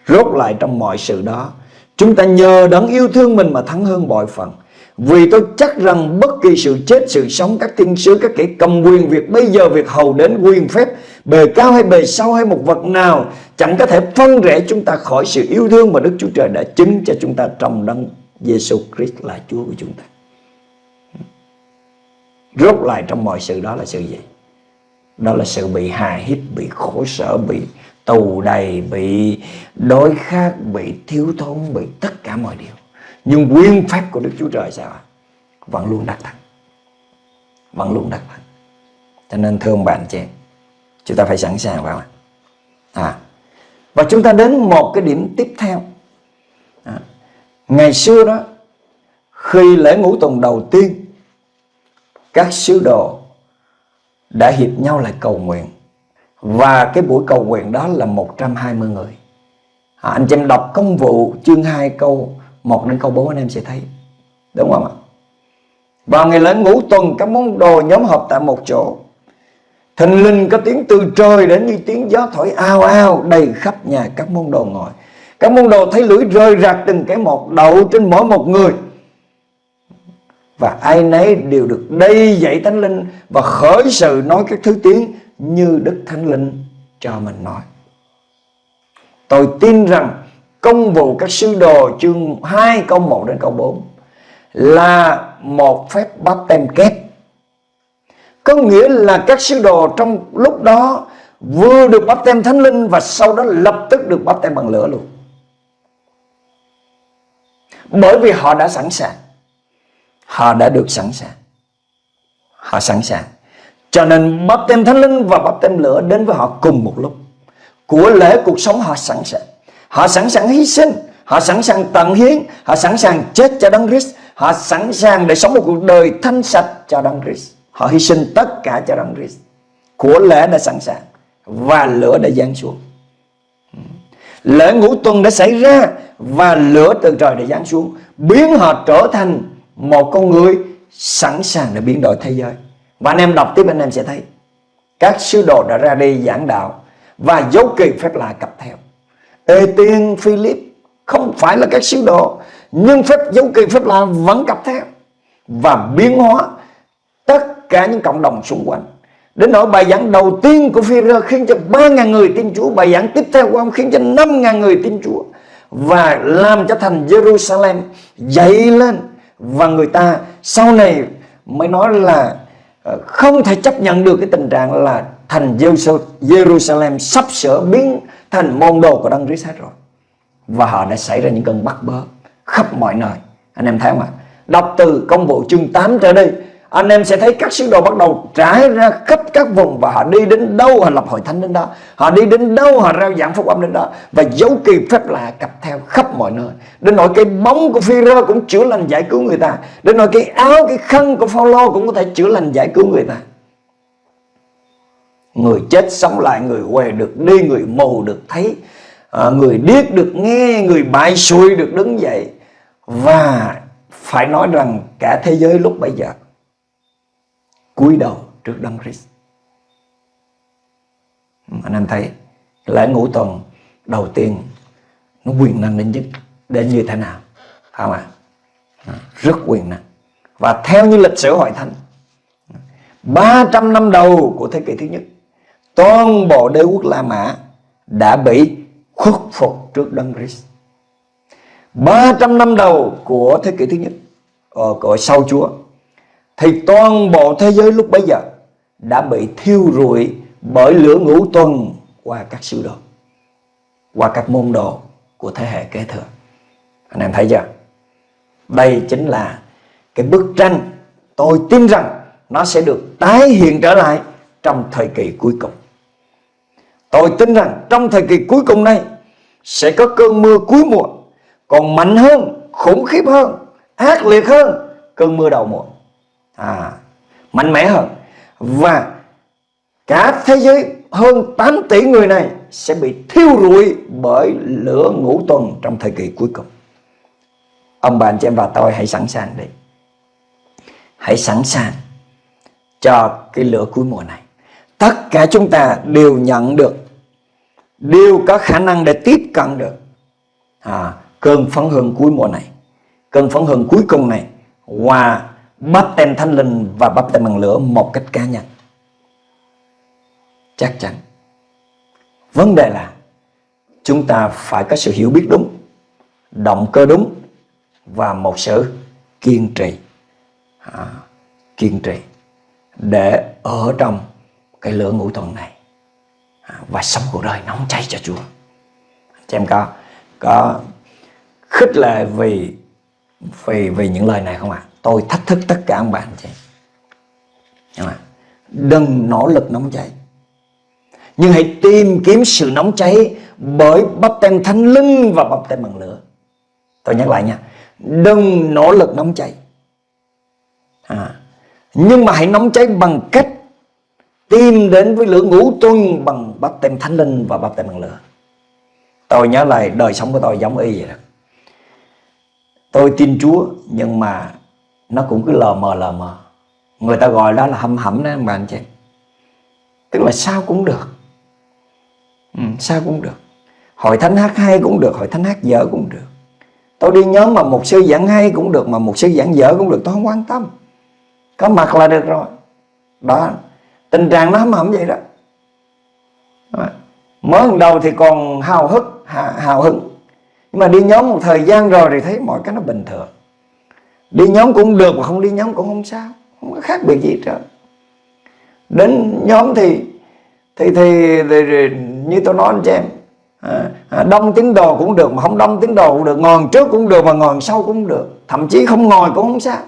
Rốt lại trong mọi sự đó, chúng ta nhờ đấng yêu thương mình mà thắng hơn bội phần. Vì tôi chắc rằng bất kỳ sự chết, sự sống, các thiên sứ, các kẻ cầm quyền, việc bây giờ, việc hầu đến quyền phép, bề cao hay bề sau hay một vật nào, chẳng có thể phân rẽ chúng ta khỏi sự yêu thương mà Đức Chúa Trời đã chứng cho chúng ta trong đấng Giêsu Christ là Chúa của chúng ta. Rốt lại trong mọi sự đó là sự gì? Đó là sự bị hà hiếp, bị khổ sở, bị tù đầy, bị đói khát, bị thiếu thốn, bị tất cả mọi điều. Nhưng quyền phép của Đức Chúa Trời sao Vẫn luôn đắc thắng Vẫn luôn đắc thắng Cho nên thương bạn chị Chúng ta phải sẵn sàng vào à. Và chúng ta đến một cái điểm tiếp theo à. Ngày xưa đó Khi lễ ngũ tuần đầu tiên Các sứ đồ Đã hiệp nhau lại cầu nguyện và cái buổi cầu nguyện đó là 120 người à, Anh chị em đọc công vụ chương 2 câu 1 đến câu 4 anh em sẽ thấy Đúng không ạ Vào ngày lễ ngũ tuần Các món đồ nhóm họp tại một chỗ Thình linh có tiếng từ trời đến như tiếng gió thổi ao ao đầy khắp nhà các môn đồ ngồi. Các môn đồ thấy lưỡi rơi rạc từng cái một đậu trên mỗi một người. Và ai nấy đều được đầy dạy thánh linh và khởi sự nói các thứ tiếng như Đức Thánh Linh cho mình nói. Tôi tin rằng công vụ các sứ đồ chương 2 câu 1 đến câu 4 là một phép báp tem kép có nghĩa là các sứ đồ trong lúc đó vừa được bắp tem thánh linh và sau đó lập tức được bắp tem bằng lửa luôn. Bởi vì họ đã sẵn sàng. Họ đã được sẵn sàng. Họ sẵn sàng. Cho nên bắp tem thánh linh và bắp tem lửa đến với họ cùng một lúc. Của lễ cuộc sống họ sẵn sàng. Họ sẵn sàng hy sinh. Họ sẵn sàng tận hiến. Họ sẵn sàng chết cho Đấng Christ. Họ sẵn sàng để sống một cuộc đời thanh sạch cho Đấng Christ. Họ hy sinh tất cả cho đấng Christ. Của lễ đã sẵn sàng và lửa đã giáng xuống. Hmm. Lễ ngũ tuần đã xảy ra và lửa từ trời đã giáng xuống, biến họ trở thành một con người sẵn sàng để biến đổi thế giới. Và anh em đọc tiếp, anh em sẽ thấy các sứ đồ đã ra đi giảng đạo và dấu kỳ phép lạ cặp theo. Ê tiên, Philip, không phải là các sứ đồ, nhưng phép, dấu kỳ phép lạ vẫn cặp theo và biến hóa tất cả những cộng đồng xung quanh. Đến nỗi bài giảng đầu tiên của phi rơ khiến cho 3.000 người tin Chúa. Bài giảng tiếp theo của ông khiến cho 5.000 người tin Chúa. Và làm cho thành Jerusalem dậy lên. Và người ta sau này mới nói là Ờ, không thể chấp nhận được cái tình trạng là thành Jerusalem sắp sửa biến thành môn đồ của Đấng Christ hết rồi. Và họ đã xảy ra những cơn bắt bớ khắp mọi nơi. Anh em thấy không ạ? Đọc từ công vụ chương 8 trở đi anh em sẽ thấy các sứ đồ bắt đầu trải ra khắp các vùng và họ đi đến đâu, họ lập hội thánh đến đó. Họ đi đến đâu, họ rao giảng phúc âm đến đó. Và dấu kỳ phép lạ cặp theo khắp mọi nơi. Đến nỗi cái bóng của phi rơ cũng chữa lành giải cứu người ta. Đến nỗi cái áo, cái khăn của Phaolô cũng có thể chữa lành giải cứu người ta. Người chết sống lại, người què được đi, người mù được thấy. À, người điếc được nghe, người bại xuôi được đứng dậy. Và phải nói rằng cả thế giới lúc bây giờ cúi đầu trước Đấng Christ. Anh em thấy, lễ ngũ tuần đầu tiên nó quyền năng đến nhất, đến như thế nào? Không ạ? À, rất quyền năng. Và theo như lịch sử hội thánh 300 năm đầu của thế kỷ thứ nhất, toàn bộ đế quốc La Mã đã bị khuất phục trước Đấng Christ. 300 năm đầu của thế kỷ thứ nhất ở của sau Chúa thì toàn bộ thế giới lúc bấy giờ đã bị thiêu rụi bởi lửa ngũ tuần qua các sư đồ, qua các môn đồ của thế hệ kế thừa. Anh em thấy chưa? Đây chính là cái bức tranh tôi tin rằng nó sẽ được tái hiện trở lại trong thời kỳ cuối cùng. Tôi tin rằng trong thời kỳ cuối cùng này sẽ có cơn mưa cuối mùa còn mạnh hơn, khủng khiếp hơn, ác liệt hơn cơn mưa đầu mùa. À, mạnh mẽ hơn và cả thế giới hơn 8 tỷ người này sẽ bị thiêu rụi bởi lửa ngũ tuần trong thời kỳ cuối cùng. Ông bà anh chị em và tôi hãy sẵn sàng đi. Hãy sẵn sàng cho cái lửa cuối mùa này. Tất cả chúng ta đều nhận được, đều có khả năng để tiếp cận được à, cơn phấn hưng cuối mùa này. Cơn phấn hưng cuối cùng này qua bắp tem thánh linh và bắp tem bằng lửa một cách cá nhân. Chắc chắn. Vấn đề là chúng ta phải có sự hiểu biết đúng, động cơ đúng và một sự kiên trì. À, kiên trì để ở trong cái lửa ngũ tuần này à, và sống cuộc đời nóng cháy cho Chúa. Chị em có có khích lệ vì vì vì những lời này không ạ? À? Tôi thách thức tất cả ông bạn chị. Nhưng mà đừng nỗ lực nóng cháy. Nhưng hãy tìm kiếm sự nóng cháy bởi bắp tem thánh linh và bắp tem bằng lửa. Tôi nhắc lại nha. Đừng nỗ lực nóng cháy. À, nhưng mà hãy nóng cháy bằng cách tìm đến với lửa ngũ tuần bằng bắp tem thánh linh và bắp tem bằng lửa. Tôi nhớ lại đời sống của tôi giống y vậy đó. Tôi tin Chúa nhưng mà nó cũng cứ lờ mờ lờ mờ. Người ta gọi đó là hâm hẩm đó mà anh chị. Tức là sao cũng được. Ừ, sao cũng được. Hội thánh hát hay cũng được, hội thánh hát dở cũng được. Tôi đi nhóm mà một sư giảng hay cũng được, mà một sư giảng dở cũng được, tôi không quan tâm. Có mặt là được rồi. Đó, tình trạng nó hâm hẩm vậy đó. Mới lần đầu thì còn hào hức, hào hứng nhưng mà đi nhóm một thời gian rồi thì thấy mọi cái nó bình thường đi nhóm cũng được mà không đi nhóm cũng không sao không có khác biệt gì hết đến nhóm thì thì, thì, thì, thì như tôi nói anh chị em à, à, đông tín đồ cũng được mà không đông tín đồ cũng được ngồi trước cũng được mà ngồi sau cũng được thậm chí không ngồi cũng không sao.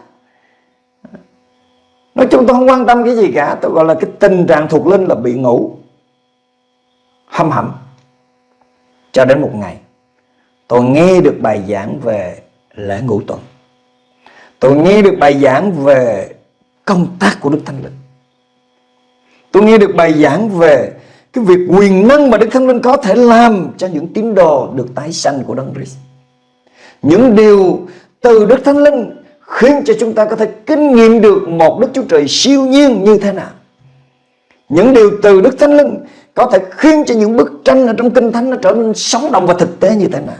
Nói chung tôi không quan tâm cái gì cả tôi gọi là cái tình trạng thuộc linh là bị ngủ hâm hẩm cho đến một ngày. Tôi nghe được bài giảng về lễ ngũ tuần. Tôi nghe được bài giảng về công tác của Đức Thánh Linh Tôi nghe được bài giảng về cái việc quyền năng mà Đức Thánh Linh có thể làm cho những tín đồ được tái sanh của Đấng Christ. Những điều từ Đức Thánh Linh khiến cho chúng ta có thể kinh nghiệm được một Đức Chúa Trời siêu nhiên như thế nào. Những điều từ Đức Thánh Linh có thể khiến cho những bức tranh ở trong Kinh Thánh nó trở nên sống động và thực tế như thế nào.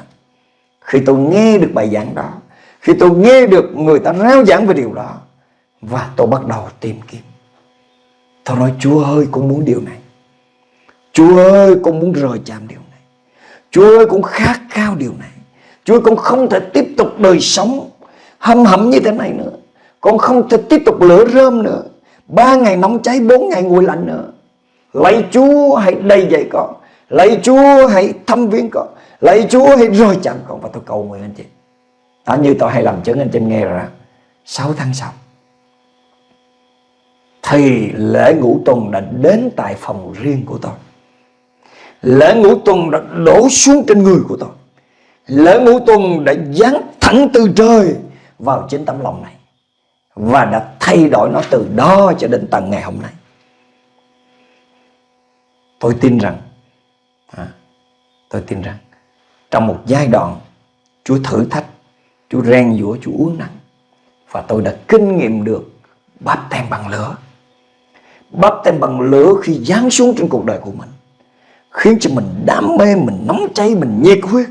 Khi tôi nghe được bài giảng đó khi tôi nghe được người ta rao giảng về điều đó, Và tôi bắt đầu tìm kiếm. Tôi nói, Chúa ơi, con muốn điều này. Chúa ơi, con muốn rời chạm điều này. Chúa ơi, con khát khao điều này. Chúa ơi, con không thể tiếp tục đời sống Hâm hẩm như thế này nữa. Con không thể tiếp tục lửa rơm nữa. Ba ngày nóng cháy, Bốn ngày nguội lạnh nữa. Lạy Chúa, hãy đầy dạy con. Lạy Chúa, hãy thăm viếng con. Lạy Chúa, hãy rời chạm con. Và tôi cầu nguyện anh chị. Đó như tôi hay làm chứng anh chị nghe rồi đó. 6 tháng sau Thì lễ ngũ tuần đã đến tại phòng riêng của tôi. Lễ ngũ tuần đã đổ xuống trên người của tôi. Lễ ngũ tuần đã giáng thẳng từ trời Vào chính tấm lòng này Và đã thay đổi nó từ đó cho đến tận ngày hôm nay. Tôi tin rằng à, Tôi tin rằng trong một giai đoạn Chúa thử thách Chúa rèn giũa, Chúa uống nắng Và tôi đã kinh nghiệm được Bắp tem bằng lửa. Bắp tem bằng lửa khi giáng xuống trên cuộc đời của mình Khiến cho mình đam mê Mình nóng cháy, mình nhiệt huyết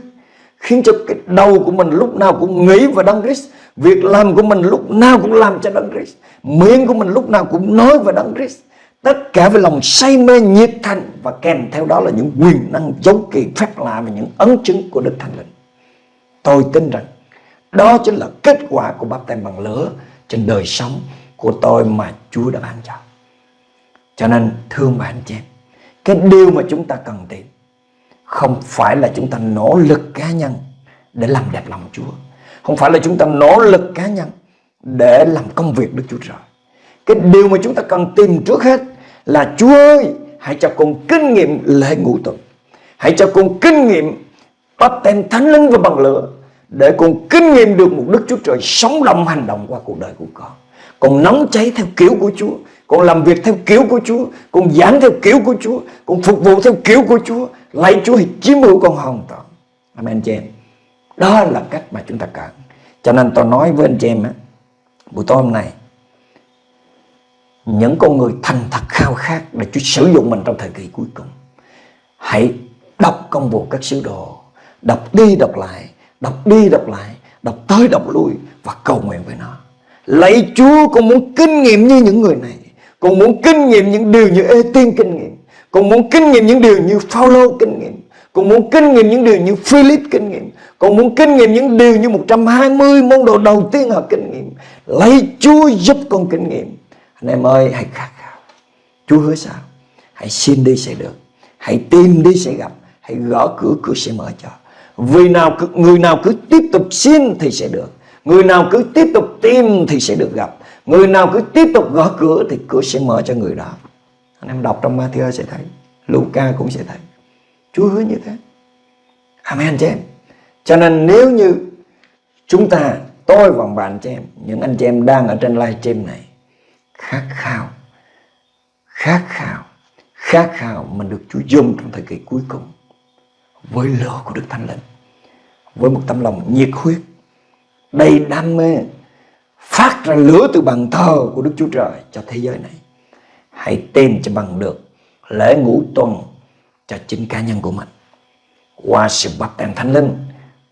Khiến cho cái đầu của mình lúc nào cũng nghĩ về Đấng Christ Việc làm của mình lúc nào cũng làm cho Đấng Christ Miệng của mình lúc nào cũng nói về Đấng Christ Tất cả với lòng say mê nhiệt thành Và kèm theo đó là những quyền năng dấu kỳ phép lạ Và những ấn chứng của Đức Thánh Linh. Tôi tin rằng đó chính là kết quả của bắp tem bằng lửa Trên đời sống của tôi mà Chúa đã ban cho. Cho nên thương bạn chị em, cái điều mà chúng ta cần tìm không phải là chúng ta nỗ lực cá nhân để làm đẹp lòng Chúa. Không phải là chúng ta nỗ lực cá nhân để làm công việc Đức Chúa Trời. Cái điều mà chúng ta cần tìm trước hết là Chúa ơi, hãy cho con kinh nghiệm lễ ngũ tuần. Hãy cho con kinh nghiệm bắp tem thánh linh và bằng lửa để con kinh nghiệm được một Đức Chúa Trời sống động hành động qua cuộc đời của con. Con nóng cháy theo kiểu của Chúa, con làm việc theo kiểu của Chúa, con giảng theo kiểu của Chúa, con phục vụ theo kiểu của Chúa. Lạy Chúa thì chiếm hữu con hoàn toàn. Amen chị em. Đó là cách mà chúng ta cần. Cho nên tôi nói với anh chị em á, buổi tối hôm nay những con người thành thật khao khát để Chúa sử dụng mình trong thời kỳ cuối cùng. Hãy đọc công vụ các sứ đồ, đọc đi đọc lại, đọc đi đọc lại, đọc tới đọc lui và cầu nguyện với nó. Lạy Chúa con muốn kinh nghiệm như những người này, con muốn kinh nghiệm những điều như Ê Tiên kinh nghiệm, con muốn kinh nghiệm những điều như Phaolô kinh nghiệm, con muốn kinh nghiệm những điều như Philip kinh nghiệm, con muốn kinh nghiệm những điều như 120 môn đồ đầu tiên họ kinh nghiệm. Lạy Chúa giúp con kinh nghiệm. Anh em ơi hãy khát khao. Chúa hứa sao? Hãy xin đi sẽ được. Hãy tìm đi sẽ gặp. Hãy gõ cửa cửa sẽ mở cho. Vì nào người nào cứ tiếp tục xin thì sẽ được. Người nào cứ tiếp tục tìm thì sẽ được gặp. Người nào cứ tiếp tục gõ cửa thì cửa sẽ mở cho người đó. Anh em đọc trong Matthew sẽ thấy, Luca cũng sẽ thấy. Chúa hứa như thế. Amen chị em. Cho nên nếu như chúng ta, Tôi và bạn chị em, Những anh chị em đang ở trên live stream này, khát khao khát khao khát khao mình được Chúa dùng trong thời kỳ cuối cùng với lửa của Đức Thánh Linh, với một tấm lòng nhiệt huyết. Đầy đam mê phát ra lửa từ bàn thờ của Đức Chúa Trời cho thế giới này. Hãy tìm cho bằng được lễ ngũ tuần cho chính cá nhân của mình. Qua sự bắp tem thánh linh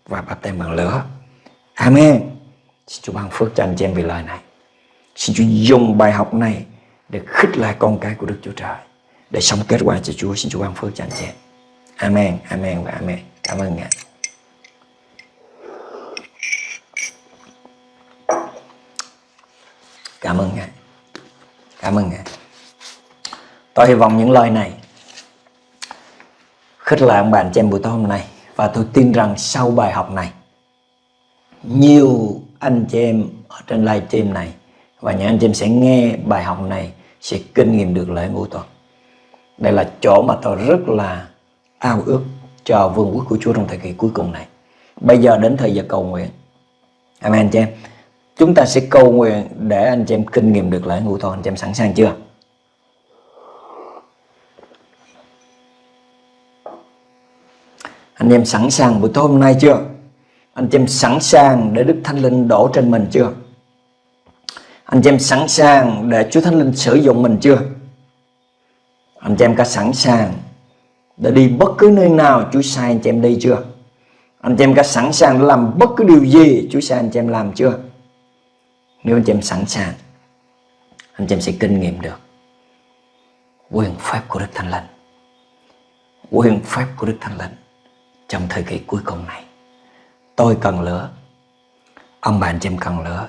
và bắp tem bằng lửa. Amen. Xin Chúa ban phước cho anh chị em vì lời này. Xin Chúa dùng bài học này để khích lại con cái của Đức Chúa Trời để sống kết quả cho Chúa. Xin Chúa ban phước cho anh chị. Amen, Amen và Amen. Cảm ơn Ngài. Cảm ơn Ngài. Cảm ơn Ngài. Tôi hy vọng những lời này khích lại ông bạn trên em buổi tối hôm nay và tôi tin rằng sau bài học này nhiều anh chị em ở trên live stream này và những anh chị em sẽ nghe bài học này sẽ kinh nghiệm được lễ ngũ tuần đây là chỗ mà tôi rất là ao ước cho vương quốc của Chúa trong thời kỳ cuối cùng này. Bây giờ đến thời giờ cầu nguyện. Amen, anh chị em. Chúng ta sẽ cầu nguyện để anh chị em kinh nghiệm được lễ ngũ tuần anh chị em sẵn sàng chưa? Anh em sẵn sàng buổi tối hôm nay chưa? Anh chị em sẵn sàng để Đức Thánh Linh đổ trên mình chưa? Anh chị em sẵn sàng để Chúa Thánh Linh sử dụng mình chưa? Anh chị em có sẵn sàng đã đi bất cứ nơi nào Chúa sai anh chị em đi chưa? Anh chị em có sẵn sàng để làm bất cứ điều gì Chúa sai anh chị em làm chưa? Nếu anh chị em sẵn sàng, anh chị em sẽ kinh nghiệm được quyền phép của Đức Thánh Linh. Quyền phép của Đức Thánh Linh trong thời kỳ cuối cùng này. Tôi cần lửa, ông bà anh chị em cần lửa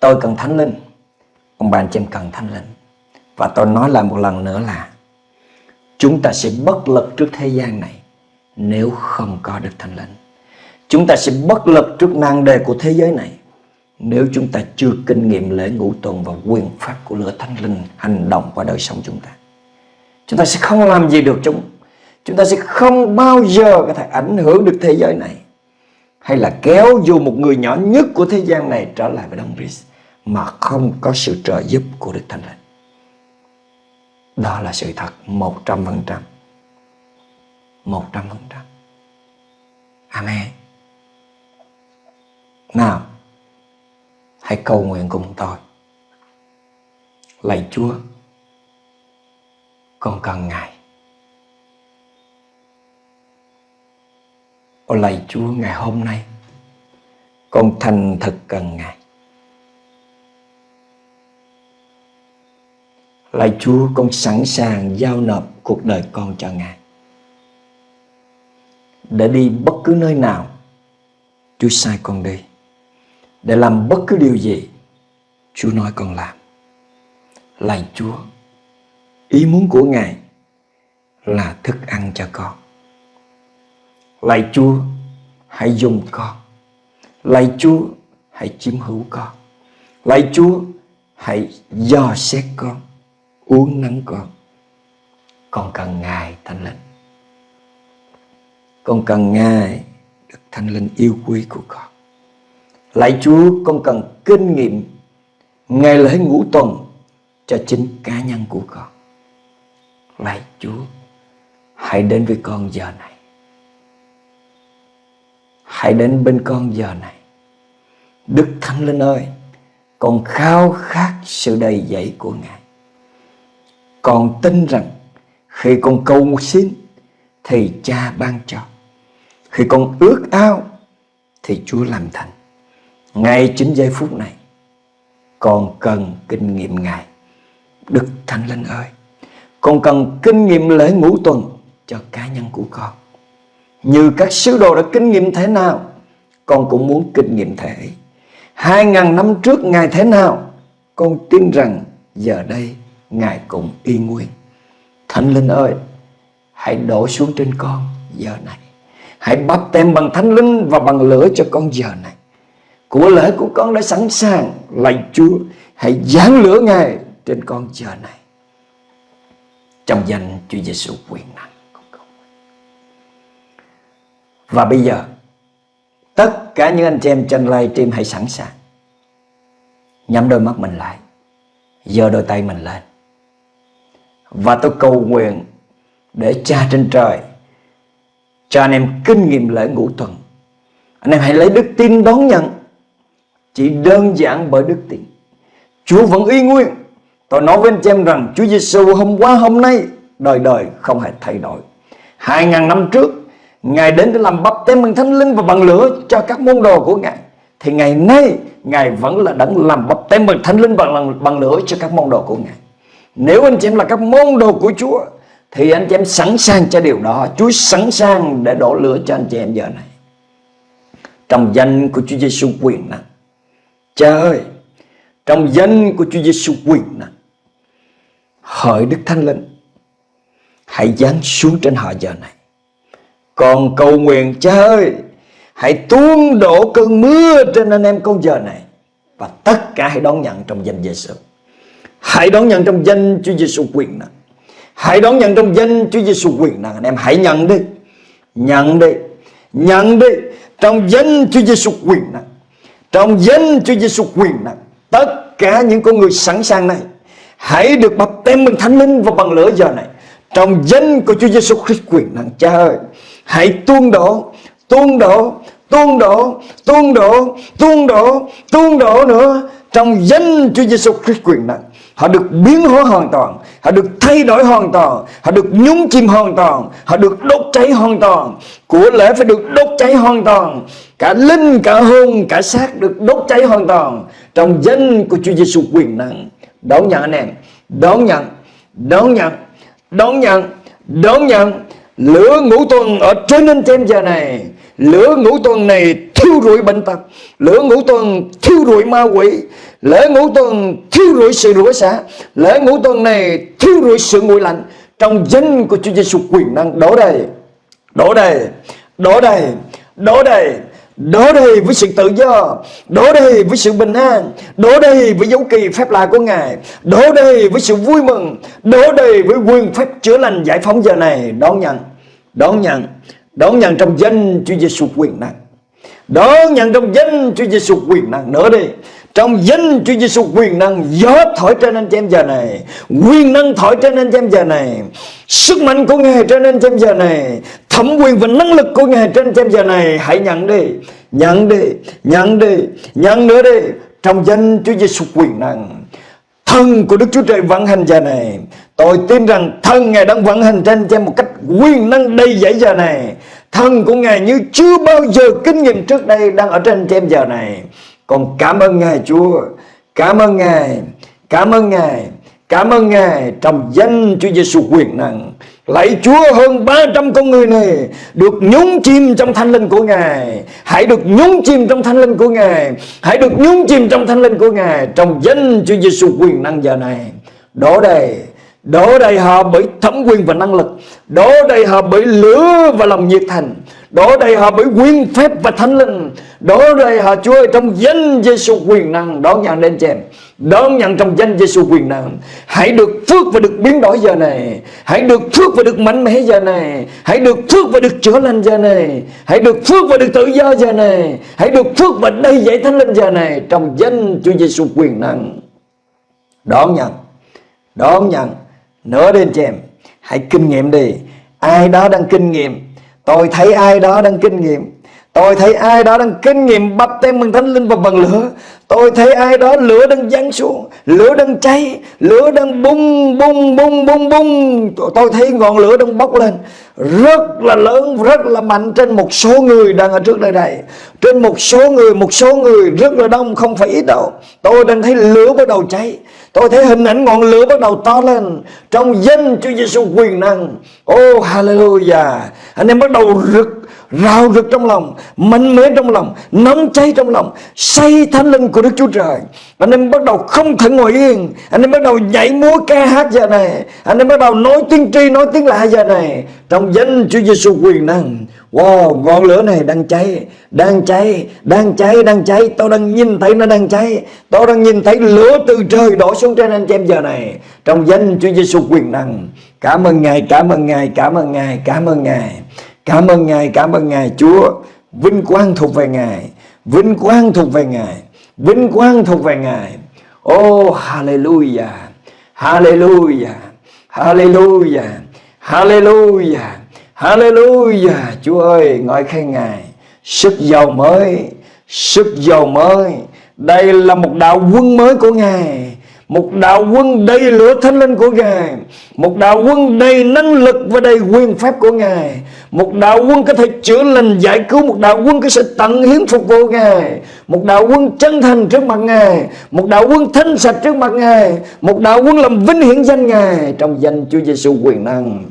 Tôi cần thánh linh Ông bà anh chị em cần thánh linh Và tôi nói lại một lần nữa là Chúng ta sẽ bất lực trước thế gian này Nếu không có được thánh linh. Chúng ta sẽ bất lực trước nan đề của thế giới này Nếu chúng ta chưa kinh nghiệm lễ ngũ tuần Và quyền pháp của lửa thánh linh Hành động qua đời sống chúng ta. Chúng ta sẽ không làm gì được chúng. Chúng ta sẽ không bao giờ có thể ảnh hưởng được thế giới này. Hay là kéo dù một người nhỏ nhất của thế gian này trở lại với Đấng Christ mà không có sự trợ giúp của Đức Thánh Linh. Đó là sự thật 100%. 100%. Amen. Nào, hãy cầu nguyện cùng tôi. Lạy Chúa, con cần Ngài. ô lạy Chúa ngày hôm nay Con thành thật cần Ngài Lạy Chúa con sẵn sàng giao nộp cuộc đời con cho Ngài Để đi bất cứ nơi nào Chúa sai con đi Để làm bất cứ điều gì Chúa nói con làm. Lạy Chúa, ý muốn của Ngài là thức ăn cho con. Lạy Chúa, hãy dùng con. Lạy Chúa, hãy chiếm hữu con. Lạy Chúa, hãy dò xét con, uống nắng con. Con cần Ngài Thánh Linh. Con cần Ngài được Thánh Linh yêu quý của con. Lạy Chúa, con cần kinh nghiệm ngày lễ ngũ tuần cho chính cá nhân của con. Lạy Chúa, hãy đến với con giờ này. Hãy đến bên con giờ này. Đức Thánh Linh ơi, con khao khát sự đầy dẫy của Ngài. Con tin rằng khi con cầu xin thì cha ban cho. Khi con ước ao thì Chúa làm thành. Ngay chính giây phút này, con cần kinh nghiệm Ngài. Đức Thánh Linh ơi, con cần kinh nghiệm lễ ngũ tuần cho cá nhân của con. Như các sứ đồ đã kinh nghiệm thế nào, con cũng muốn kinh nghiệm thế. Hai ngàn năm trước Ngài thế nào, con tin rằng giờ đây Ngài cũng y nguyên. Thánh Linh ơi, hãy đổ xuống trên con giờ này. Hãy bắp tem bằng Thánh Linh và bằng lửa cho con giờ này. Của lễ của con đã sẵn sàng. Lạy Chúa, hãy giáng lửa Ngài trên con giờ này. Trong danh Chúa Giêsu quyền năng. Và bây giờ, tất cả những anh chị em trên livestream hãy sẵn sàng. Nhắm đôi mắt mình lại. Giơ đôi tay mình lên. Và tôi cầu nguyện để cha trên trời cho anh em kinh nghiệm lễ ngũ tuần. Anh em hãy lấy đức tin đón nhận. Chỉ đơn giản bởi đức tin. Chúa vẫn y nguyên. Tôi nói với anh em rằng Chúa Giêsu hôm qua hôm nay đời đời không hề thay đổi. Hai ngàn năm trước Ngài đến để làm bắp tem bằng thánh linh và bằng lửa cho các môn đồ của Ngài. Thì ngày nay Ngài vẫn là đấng làm bắp tem bằng thánh linh và bằng, bằng lửa cho các môn đồ của Ngài. Nếu anh chị em là các môn đồ của Chúa thì anh chị em sẵn sàng cho điều đó. Chúa sẵn sàng để đổ lửa cho anh chị em giờ này. Trong danh của Chúa Giêsu quyền năng. Cha ơi, trong danh của Chúa Giêsu quyền năng. Hỡi Đức Thánh Linh, hãy giáng xuống trên họ giờ này. Còn cầu nguyện cha ơi, hãy tuôn đổ cơn mưa trên anh em con giờ này. Và tất cả hãy đón nhận trong danh Giêsu. Hãy đón nhận trong danh Chúa Giêsu quyền năng. Hãy đón nhận trong danh Chúa Giêsu quyền năng. Anh em hãy nhận đi. Nhận đi. Nhận đi. Trong danh Chúa Giêsu quyền năng. Trong danh Chúa Giêsu quyền năng. Tất cả những con người sẵn sàng này hãy được baptêm tem bằng thánh linh và bằng lửa giờ này. Trong danh của Chúa Giêsu Christ quyền năng. Cha ơi, hãy tuôn đổ, tuôn đổ, tuôn đổ, tuôn đổ, tuôn đổ, tuôn đổ nữa trong danh Chúa Giêsu Christ quyền năng. Họ được biến hóa hoàn toàn Họ được thay đổi hoàn toàn Họ được nhúng chìm hoàn toàn Họ được đốt cháy hoàn toàn Của lễ phải được đốt cháy hoàn toàn Cả linh, cả hồn, cả xác được đốt cháy hoàn toàn Trong danh của Chúa Giêsu quyền năng Đón nhận anh em Đón nhận Đón nhận Đón nhận Đón nhận Lửa ngũ tuần ở trên anh em giờ này Lửa ngũ tuần này thiêu rụi bệnh tật Lửa ngũ tuần thiêu rụi ma quỷ Lễ ngũ tuần thiêu rụi sự rủa xả Lễ ngũ tuần này thiêu rụi sự nguội lạnh. Trong danh của Chúa Giêsu quyền năng đổ đầy Đổ đầy Đổ đầy Đổ đầy Đổ đầy với sự tự do, Đổ đầy với sự bình an, Đổ đầy với dấu kỳ phép lạ của Ngài, Đổ đầy với sự vui mừng, Đổ đầy với quyền phép chữa lành giải phóng giờ này. Đón nhận Đón nhận Đón nhận trong danh Chúa Giêsu quyền năng. Đón nhận trong danh Chúa Giêsu quyền năng. Nữa đi trong danh Chúa Giêsu quyền năng gió thổi trên anh chị em giờ này, quyền năng thổi trên anh chị em giờ này, sức mạnh của ngài trên anh chị em giờ này, thẩm quyền và năng lực của ngài trên anh chị em giờ này, hãy nhận đi nhận đi nhận đi, nhận nữa đi. Trong danh Chúa Giêsu quyền năng, thân của Đức Chúa Trời vận hành giờ này, tôi tin rằng thân ngài đang vận hành trên anh chị em một cách quyền năng đầy dẫy giờ này, thân của ngài như chưa bao giờ kinh nghiệm trước đây đang ở trên anh chị em giờ này con cảm ơn Ngài, Chúa. Cảm ơn Ngài, Cảm ơn Ngài, Cảm ơn Ngài Trong danh Chúa Giêsu quyền năng. Lạy Chúa hơn 300 con người này Được nhúng chìm trong thanh linh của Ngài. Hãy được nhúng chìm trong thanh linh của Ngài. Hãy được nhúng chìm trong thanh linh của Ngài Trong danh Chúa Giêsu quyền năng giờ này. Đổ đầy Đổ đầy họ bởi thẩm quyền và năng lực. Đổ đầy họ bởi lửa và lòng nhiệt thành. Đổ đầy họ bởi quyền phép và thánh linh. Đổ đầy họ Chúa ơi, trong danh Giêsu quyền năng. Đón nhận đến chị em Đón nhận trong danh Giêsu quyền năng. Hãy được phước và được biến đổi giờ này. Hãy được phước và được mạnh mẽ giờ này. Hãy được phước và được chữa lành giờ này. Hãy được phước và được tự do giờ này. Hãy được phước và đầy dạy thánh linh giờ này Trong danh Chúa Giêsu quyền năng. Đón nhận. Đón nhận. Nữa đến chị em Hãy kinh nghiệm đi. Ai đó đang kinh nghiệm Tôi thấy ai đó đang kinh nghiệm. Tôi thấy ai đó đang kinh nghiệm bắp tem bằng thánh linh và bằng lửa. Tôi thấy ai đó lửa đang giáng xuống Lửa đang cháy Lửa đang bung bung bung bung bung. Tôi thấy ngọn lửa đang bốc lên. Rất là lớn Rất là mạnh trên một số người đang ở trước đây này, Trên một số người Một số người rất là đông Không phải ít đâu. Tôi đang thấy lửa bắt đầu cháy. Tôi thấy hình ảnh ngọn lửa bắt đầu to lên Trong danh Chúa Giêsu quyền năng. Oh hallelujah. Anh em bắt đầu rực rào rực trong lòng, mạnh mẽ trong lòng, nóng cháy trong lòng, say thánh linh của Đức Chúa Trời. Anh em bắt đầu không thể ngồi yên. Anh em bắt đầu nhảy múa ca hát giờ này. Anh em bắt đầu nói tiếng tri, nói tiếng lạ giờ này. Trong danh Chúa Giêsu quyền năng, wow, ngọn lửa này đang cháy đang cháy đang cháy đang cháy. Tôi đang nhìn thấy nó đang cháy. Tôi đang nhìn thấy lửa từ trời đổ xuống trên anh em giờ này. Trong danh Chúa Giêsu quyền năng, cảm ơn ngài, cảm ơn ngài, cảm ơn ngài, cảm ơn ngài. Cảm ơn Ngài, cảm ơn Ngài Chúa. Vinh quang thuộc về Ngài. Vinh quang thuộc về Ngài. Vinh quang thuộc về Ngài. Oh, hallelujah. Hallelujah. Hallelujah. Hallelujah. Hallelujah. Chúa ơi, ngợi khen Ngài. Sức giàu mới. Sức giàu mới. Đây là một đạo quân mới của Ngài một đạo quân đầy lửa thánh linh của Ngài. Một đạo quân đầy năng lực và đầy quyền phép của Ngài. Một đạo quân có thể chữa lành giải cứu. Một đạo quân có sự tận hiến phục vụ Ngài. Một đạo quân chân thành trước mặt Ngài. Một đạo quân thanh sạch trước mặt Ngài. Một đạo quân làm vinh hiển danh Ngài Trong danh Chúa Giêsu quyền năng.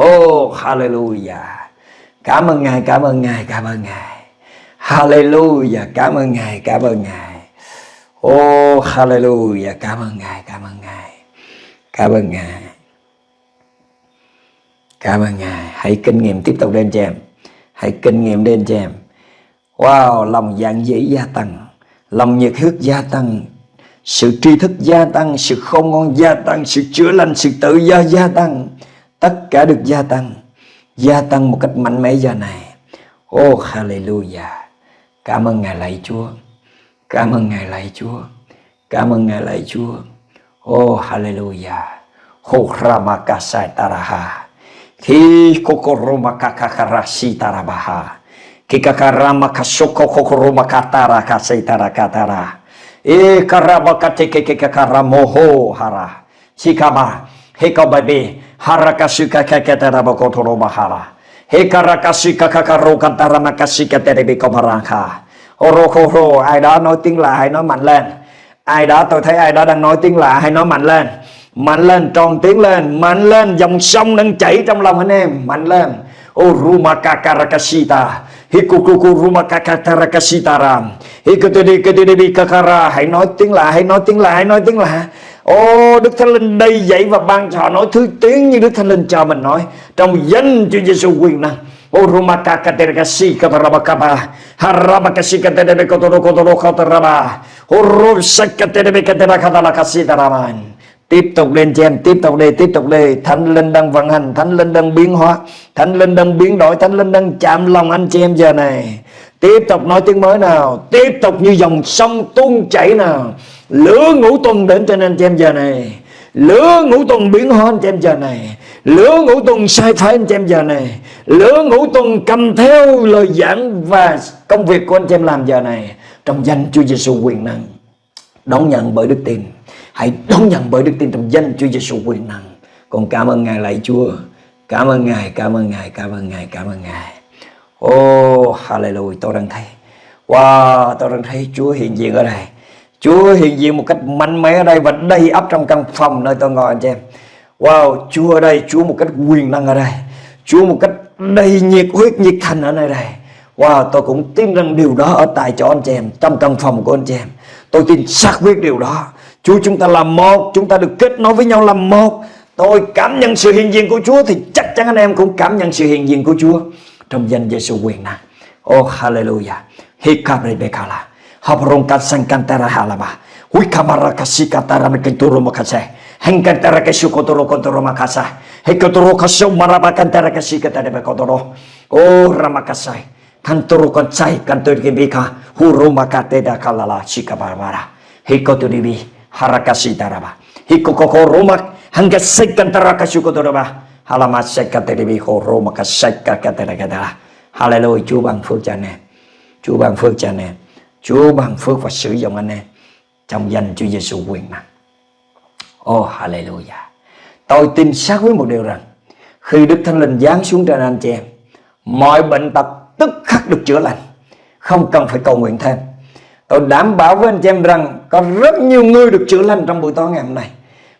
Oh hallelujah. Cảm ơn Ngài, cảm ơn Ngài, cảm ơn Ngài. Hallelujah, cảm ơn Ngài, cảm ơn Ngài. Oh hallelujah. Cảm ơn Ngài, Cảm ơn Ngài. Cảm ơn Ngài. Cảm ơn Ngài. Hãy kinh nghiệm tiếp tục lên cho em. Hãy kinh nghiệm lên cho em. Wow, Lòng dạng dĩ gia tăng. Lòng nhiệt huyết gia tăng. Sự tri thức gia tăng, Sự khôn ngon gia tăng, Sự chữa lành, Sự tự do gia tăng. Tất cả được gia tăng. Gia tăng một cách mạnh mẽ giờ này. Oh hallelujah. Cảm ơn Ngài lạy Chúa. Cảm ơn Ngài lạy Chúa. Cảm ơn Ngài lạy Chúa. Oh hallelujah. Hokramaka taraha. Ki kakakarasi tarabaha. Ki kakarama kasoko kokoroma katara kasai tarakatara. E karama kateke kakaramoho hara. Sikama. Hekababe. Harakasuka kakatarabakotoro mahara. Hekarakasuka kakarokantarama kasika terebi komarangha. Horo ai đó nói tiếng lạ hãy nói mạnh lên. Ai đó tôi thấy ai đó đang nói tiếng lạ hãy nói mạnh lên. Mạnh lên tròn tiếng lên. Mạnh lên dòng sông đang chảy trong lòng anh em. Mạnh lên. Orumakakarakashita Hikukuku rumakakarakasita ram kakara Hãy nói tiếng lạ, hãy nói tiếng lạ, hãy nói tiếng lạ. Ô Đức Thánh Linh đây dạy và ban cho họ nói thứ tiếng như Đức Thánh Linh cho mình nói. Trong danh Chúa Giêsu quyền năng. Oh, Urumaka katerkasi katarabakaba harabakasi katerebe kotoro kotoro kotaraba urusak oh, katerebe katerakadalakasi taraman. Tiếp tục lên cho em, tiếp tục đi, tiếp tục đi Thánh Linh đang vận hành, Thánh Linh đang biến hóa. Thánh Linh đang biến đổi, Thánh Linh đang chạm lòng anh chị em giờ này. Tiếp tục nói tiếng mới nào. Tiếp tục như dòng sông tuôn chảy nào. Lửa ngũ tuần đến trên anh chị em giờ này. Lửa ngũ tuần biến hóa anh chị em giờ này. Lửa ngũ tuần sai phải anh chị em giờ này. Lửa ngũ tuần cầm theo lời giảng Và công việc của anh chị em làm giờ này. Trong danh Chúa Giêsu quyền năng Đón nhận bởi đức tin. Hãy đón nhận bởi đức tin trong danh Chúa Giêsu quyền năng. Còn cảm ơn Ngài lạy Chúa. Cảm ơn Ngài, cảm ơn Ngài, cảm ơn Ngài, cảm ơn Ngài. Oh, hallelujah, tôi đang thấy. Wow, tôi đang thấy Chúa hiện diện ở đây. Chúa hiện diện một cách mạnh mẽ ở đây Và đầy ắp trong căn phòng nơi tôi ngồi anh chị em. Wow, Chúa ở đây, Chúa một cách quyền năng ở đây. Chúa một cách đầy nhiệt huyết nhiệt thành ở nơi đây. Wow, tôi cũng tin rằng điều đó ở tại chỗ anh chị em, trong căn phòng của anh chị em. Tôi tin xác quyết điều đó. Chúa chúng ta là một, chúng ta được kết nối với nhau là một. Tôi cảm nhận sự hiện diện của Chúa thì chắc chắn anh em cũng cảm nhận sự hiện diện của Chúa trong danh Giêsu quyền năng. Oh hallelujah. Hikabrebekala. Habrong kasang kantara halaba. Wikamara kasikatara mekenturu makase. Hengkantara kesukotoro kontoro makasa. Hekotoro kasau marabakantara kasikatara bekotoro. Oh ramakasai. Kantoro kansai kantor kebika. Huru makateda kalala sikabarbara. Hikoturibi harakasi taraba. Hikokoko romak hangga sekantara kasukotoro Halamat sekataribi ho romaka sekatara kadara. Hallelujah. Chúa ban phước cho anh em. Chúa ban phước cho anh em. Chúa ban phước và sử dụng anh em trong danh Chúa Giêsu quyền năng. Oh hallelujah. Tôi tin xác với một điều rằng khi Đức Thánh Linh giáng xuống trên anh chị em, mọi bệnh tật tức khắc được chữa lành, không cần phải cầu nguyện thêm. Tôi đảm bảo với anh chị em rằng có rất nhiều người được chữa lành trong buổi tối ngày hôm nay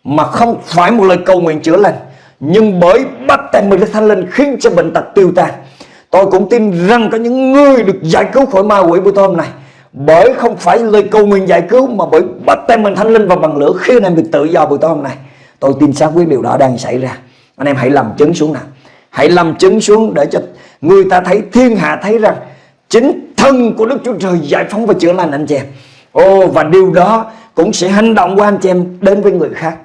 mà không phải một lời cầu nguyện chữa lành, nhưng bởi bắt tay mình Đức Thánh Linh khiến cho bệnh tật tiêu tan. Tôi cũng tin rằng có những người được giải cứu khỏi ma quỷ buổi tối hôm nay bởi không phải lời cầu nguyện giải cứu, mà bởi bắt tay mình thánh linh và bằng lửa. Khi anh em được tự do buổi tối hôm nay, tôi tin xác quyết điều đó đang xảy ra. Anh em hãy làm chứng xuống nào. Hãy làm chứng xuống để cho người ta thấy, thiên hạ thấy rằng chính thân của Đức Chúa Trời giải phóng và chữa lành anh chị em. Ô và điều đó cũng sẽ hành động của anh chị em đến với người khác.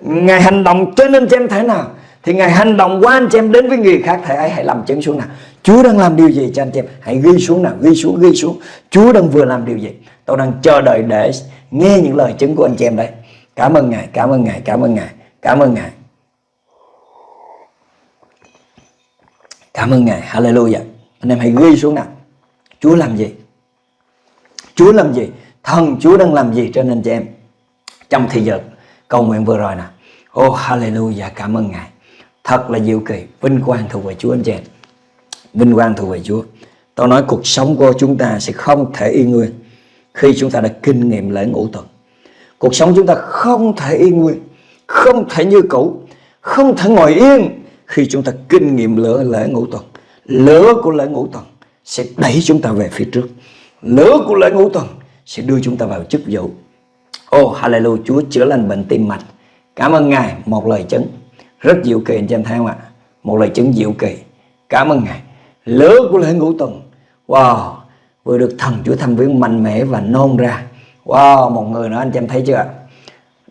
Ngài hành động trên anh chị em thế nào, thì Ngài hành động qua anh chị em đến với người khác. Thầy ấy hãy làm chứng xuống nào. Chúa đang làm điều gì? Cho anh chị em Hãy ghi xuống nào, ghi xuống ghi xuống. Chúa đang vừa làm điều gì? Tôi đang chờ đợi để nghe những lời chứng của anh chị em đây. Cảm ơn Ngài, cảm ơn Ngài, cảm ơn Ngài, Cảm ơn Ngài. Cảm ơn Ngài, Hallelujah. Anh em hãy ghi xuống nào. Chúa làm gì? Chúa làm gì? Thần Chúa đang làm gì cho anh chị em? Trong thời giờ cầu nguyện vừa rồi nè Oh hallelujah, cảm ơn Ngài. Thật là diệu kỳ, Vinh quang thuộc về Chúa anh chị em. Vinh quang thuộc về Chúa. Tôi nói cuộc sống của chúng ta sẽ không thể yên nguyên Khi chúng ta đã kinh nghiệm lễ ngũ tuần. Cuộc sống chúng ta không thể yên nguyên Không thể như cũ, Không thể ngồi yên Khi chúng ta kinh nghiệm lửa lễ ngũ tuần. Lửa của lễ ngũ tuần Sẽ đẩy chúng ta về phía trước. Lửa của lễ ngũ tuần Sẽ đưa chúng ta vào chức vụ. Oh hallelujah, Chúa chữa lành bệnh tim mạch. Cảm ơn Ngài, một lời chứng. Rất diệu kỳ, anh chị em thấy không ạ? Một lời chứng diệu kỳ. Cảm ơn ngài lửa của lễ ngũ tuần. Wow vừa được thần chúa thăm viếng mạnh mẽ và nôn ra. Wow một người nữa anh chị em thấy chưa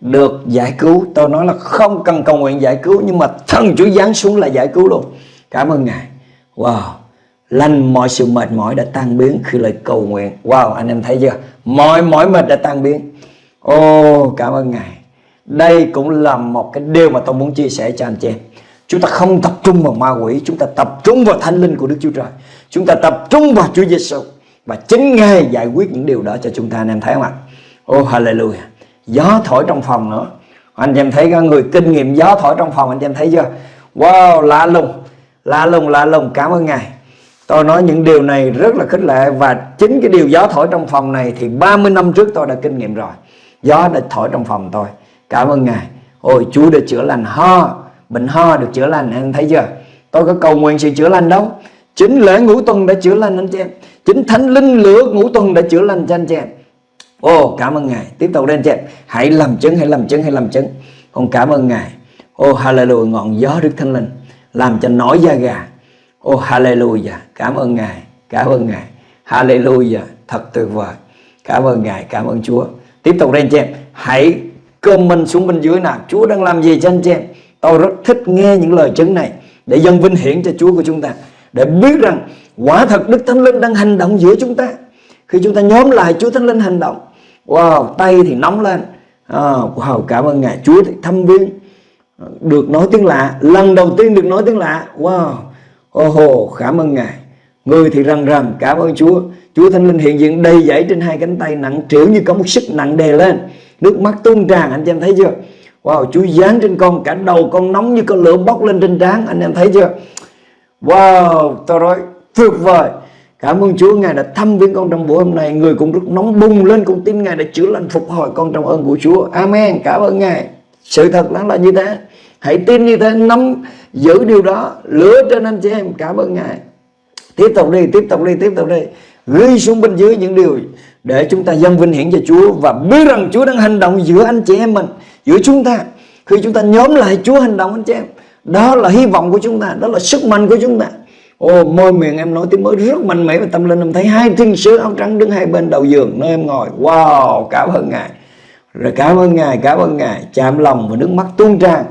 được giải cứu tôi nói là không cần cầu nguyện giải cứu nhưng mà thần chúa giáng xuống là giải cứu luôn. Cảm ơn ngài. Wow lành mọi sự mệt mỏi đã tan biến khi lời cầu nguyện. Wow anh em thấy chưa? Mọi mỏi mệt đã tan biến. Ô oh, cảm ơn ngài. Đây cũng là một cái điều mà tôi muốn chia sẻ cho anh chị em. Chúng ta không tập trung vào ma quỷ, Chúng ta tập trung vào thánh linh của Đức Chúa Trời. Chúng ta tập trung vào Chúa Giêsu Và chính Ngài giải quyết những điều đó cho chúng ta, Anh em thấy không ạ? Oh hallelujah. Gió thổi trong phòng nữa. Anh em thấy có người kinh nghiệm gió thổi trong phòng, Anh em thấy chưa? Wow, lạ lùng. Lạ lùng lạ lùng. Cảm ơn Ngài. Tôi nói những điều này rất là khích lệ Và chính cái điều gió thổi trong phòng này Thì 30 năm trước tôi đã kinh nghiệm rồi. Gió đã thổi trong phòng tôi. Cảm ơn Ngài. Ôi, Chúa đã chữa lành. Ho Bệnh ho được chữa lành, anh thấy chưa? Tôi có cầu nguyện sự chữa lành đâu. Chính lễ ngũ tuần đã chữa lành anh chị em. Chính thánh linh lửa ngũ tuần đã chữa lành cho anh chị em. Ồ cảm ơn Ngài. Tiếp tục đây anh chị em. Hãy làm chứng, hãy làm chứng, hãy làm chứng. Con cảm ơn Ngài. Ô, hallelujah, ngọn gió Đức Thánh Linh Làm cho nổi da gà. Ô, hallelujah, Cảm ơn Ngài, Cảm ơn Ngài. Hallelujah, Thật tuyệt vời. Cảm ơn Ngài, Cảm ơn Chúa. Tiếp tục đây anh chị em. Hãy comment xuống bên dưới nào, Chúa đang làm gì cho anh chị em. Tôi rất thích nghe những lời chứng này Để dân vinh hiển cho Chúa của chúng ta Để biết rằng quả thật Đức Thánh Linh đang hành động giữa chúng ta. Khi chúng ta nhóm lại Chúa Thánh Linh hành động Wow tay thì nóng lên. À, Wow cảm ơn Ngài. Chúa thì thăm viên Được nói tiếng lạ. Lần đầu tiên được nói tiếng lạ Wow. Oh, oh, cảm ơn Ngài. Người thì rần rần cảm ơn Chúa. Chúa Thánh Linh hiện diện đầy dãy trên hai cánh tay nặng trĩu như có một sức nặng đè lên. Nước mắt tuôn tràn anh chị em thấy chưa? Wow, Chúa dán trên con, cả đầu con nóng như con lửa bốc lên trên trán. Anh em thấy chưa? Wow tôi nói tuyệt vời. Cảm ơn Chúa, Ngài đã thăm viếng con trong buổi hôm nay. Người cũng rất nóng bùng lên cũng tin Ngài đã chữa lành phục hồi con trong ơn của Chúa. Amen. Cảm ơn Ngài. Sự thật nó là như thế. Hãy tin như thế, nắm giữ điều đó. Lửa trên anh chị em. Cảm ơn ngài. Tiếp tục đi, tiếp tục đi, tiếp tục đi. Ghi xuống bên dưới những điều để chúng ta dâng vinh hiển cho Chúa và biết rằng Chúa đang hành động giữa anh chị em mình giữa chúng ta. Khi chúng ta nhóm lại Chúa hành động anh chị em, đó là hy vọng của chúng ta, đó là sức mạnh của chúng ta. Ồ, môi miệng em nói tiếng mới rất mạnh mẽ và tâm linh. Em thấy hai thiên sứ áo trắng đứng hai bên đầu giường, nơi em ngồi. Wow, cảm ơn Ngài. Rồi cảm ơn Ngài, cảm ơn Ngài. Chạm lòng và nước mắt tuôn tràn.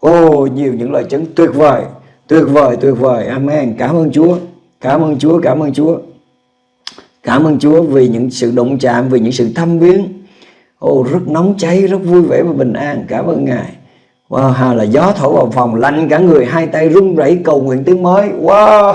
Ồ, nhiều những lời chứng tuyệt vời Tuyệt vời tuyệt vời. Amen. Cảm ơn Chúa, Cảm ơn Chúa, cảm ơn Chúa. Cảm ơn Chúa vì những sự động chạm, Vì những sự thăm viếng. Ồ rất nóng cháy rất vui vẻ và bình an Cảm ơn Ngài Wow, hà là gió thổi vào phòng lạnh cả người hai tay run rẩy cầu nguyện tiếng mới. Wow.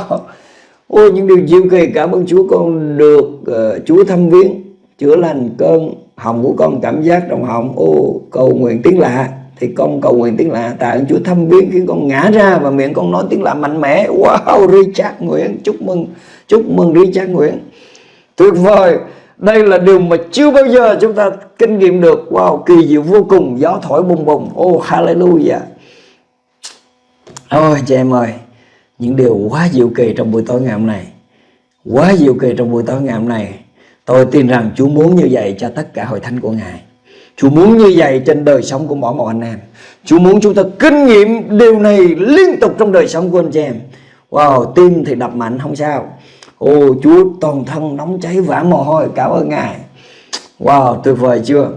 Ôi những điều diệu kỳ cảm ơn Chúa con được uh, Chúa thăm viếng chữa lành cơn hồng của con cảm giác trong họng. Ô cầu nguyện tiếng lạ thì con cầu nguyện tiếng lạ tại Chúa thăm viếng khiến con ngã ra và miệng con nói tiếng lạ mạnh mẽ. Wow, Richard Nguyễn chúc mừng chúc mừng Richard Nguyễn. Tuyệt vời đây là điều mà chưa bao giờ chúng ta kinh nghiệm được. Wow, kỳ diệu vô cùng Gió thổi bùng bùng. Oh, hallelujah. Ôi chị em ơi Những điều quá diệu kỳ trong buổi tối ngày hôm nay. Quá diệu kỳ trong buổi tối ngày hôm nay. Tôi tin rằng Chúa muốn như vậy cho tất cả hội thánh của Ngài. Chúa muốn như vậy trên đời sống của mỗi một anh em. Chúa muốn chúng ta kinh nghiệm điều này liên tục trong đời sống của anh chị em. Wow, tim thì đập mạnh không sao. Ô, Chúa, toàn thân nóng cháy vã mồ hôi, Cảm ơn Ngài. Wow, tuyệt vời chưa?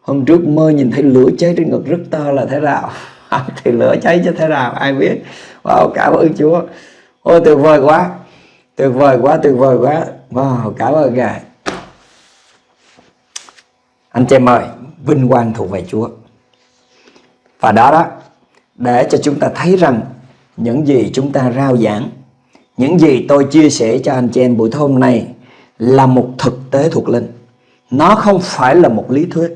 Hôm trước mơ nhìn thấy lửa cháy trên ngực rất to là thế nào? Thì lửa cháy cho thế nào, ai biết? Wow, cảm ơn Chúa. Ôi tuyệt vời quá. Tuyệt vời quá, tuyệt vời quá. Wow, cảm ơn Ngài. Anh chị em ơi, Vinh quang thuộc về Chúa. Và đó đó, Để cho chúng ta thấy rằng Những gì chúng ta rao giảng những gì tôi chia sẻ cho anh chị em buổi tối hôm nay là một thực tế thuộc linh. Nó không phải là một lý thuyết.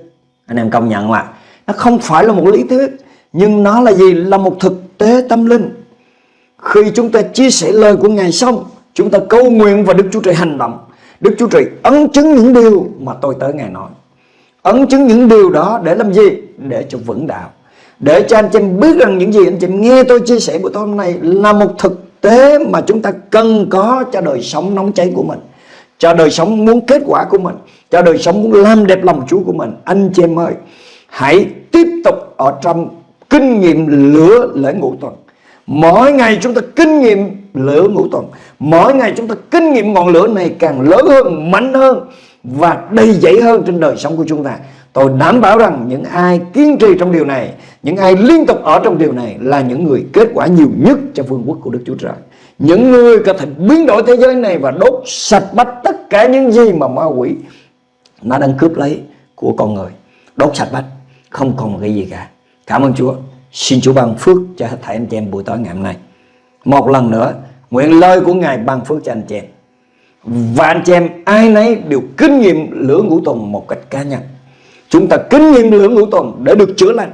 Anh em công nhận mà. Nó không phải là một lý thuyết. Nhưng nó là gì? Là một thực tế tâm linh. Khi chúng ta chia sẻ lời của Ngài xong, chúng ta cầu nguyện và Đức Chúa Trời hành động. Đức Chúa Trời ấn chứng những điều mà tôi tới Ngài nói. Ấn chứng những điều đó để làm gì? Để cho vững đạo. Để cho anh chị em biết rằng những gì anh chị em nghe tôi chia sẻ buổi tối hôm nay là một thực tế mà chúng ta cần có cho đời sống nóng cháy của mình, cho đời sống muốn kết quả của mình, cho đời sống muốn làm đẹp lòng Chúa của mình. Anh chị em ơi, hãy tiếp tục ở trong kinh nghiệm lửa lễ ngũ tuần. Mỗi ngày chúng ta kinh nghiệm lửa ngũ tuần. Mỗi ngày chúng ta kinh nghiệm ngọn lửa này càng lớn hơn, mạnh hơn và đầy dẫy hơn trên đời sống của chúng ta. Tôi đảm bảo rằng những ai kiên trì trong điều này, Những ai liên tục ở trong điều này Là những người kết quả nhiều nhất cho vương quốc của Đức Chúa Trời. Những người có thể biến đổi thế giới này Và đốt sạch bách tất cả những gì mà ma quỷ Nó đang cướp lấy của con người. Đốt sạch bách, Không còn cái gì cả. Cảm ơn Chúa. Xin Chúa ban phước cho hết thảy anh chị em buổi tối ngày hôm nay. Một lần nữa, Nguyện lời của Ngài ban phước cho anh chị em. Và anh chị em ai nấy đều kinh nghiệm lửa ngũ tùng một cách cá nhân. Chúng ta kinh nghiệm lửa ngũ tuần để được chữa lành.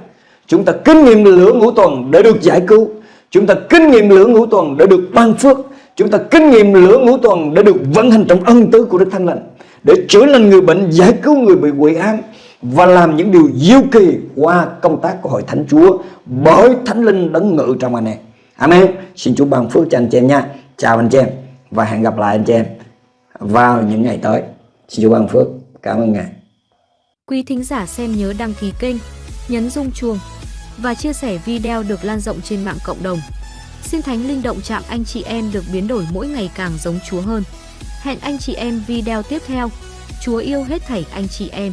Chúng ta kinh nghiệm lửa ngũ tuần để được giải cứu. Chúng ta kinh nghiệm lửa ngũ tuần để được ban phước. Chúng ta kinh nghiệm lửa ngũ tuần để được vận hành trong ân tứ của Đức Thánh Lành. Để chữa lành người bệnh, giải cứu người bị quỷ ám Và làm những điều diệu kỳ qua công tác của Hội Thánh Chúa. Bởi Thánh Linh đấng ngự trong anh em. Amen. Xin Chúa ban phước cho anh chị em nha. Chào anh chị em Và hẹn gặp lại anh chị em vào những ngày tới. Xin Chúa ban phước. Cảm ơn Ngài. Quý thính giả xem nhớ đăng ký kênh, nhấn rung chuông và chia sẻ video được lan rộng trên mạng cộng đồng. Xin Thánh Linh động chạm anh chị em được biến đổi mỗi ngày càng giống Chúa hơn. Hẹn anh chị em video tiếp theo. Chúa yêu hết thảy anh chị em.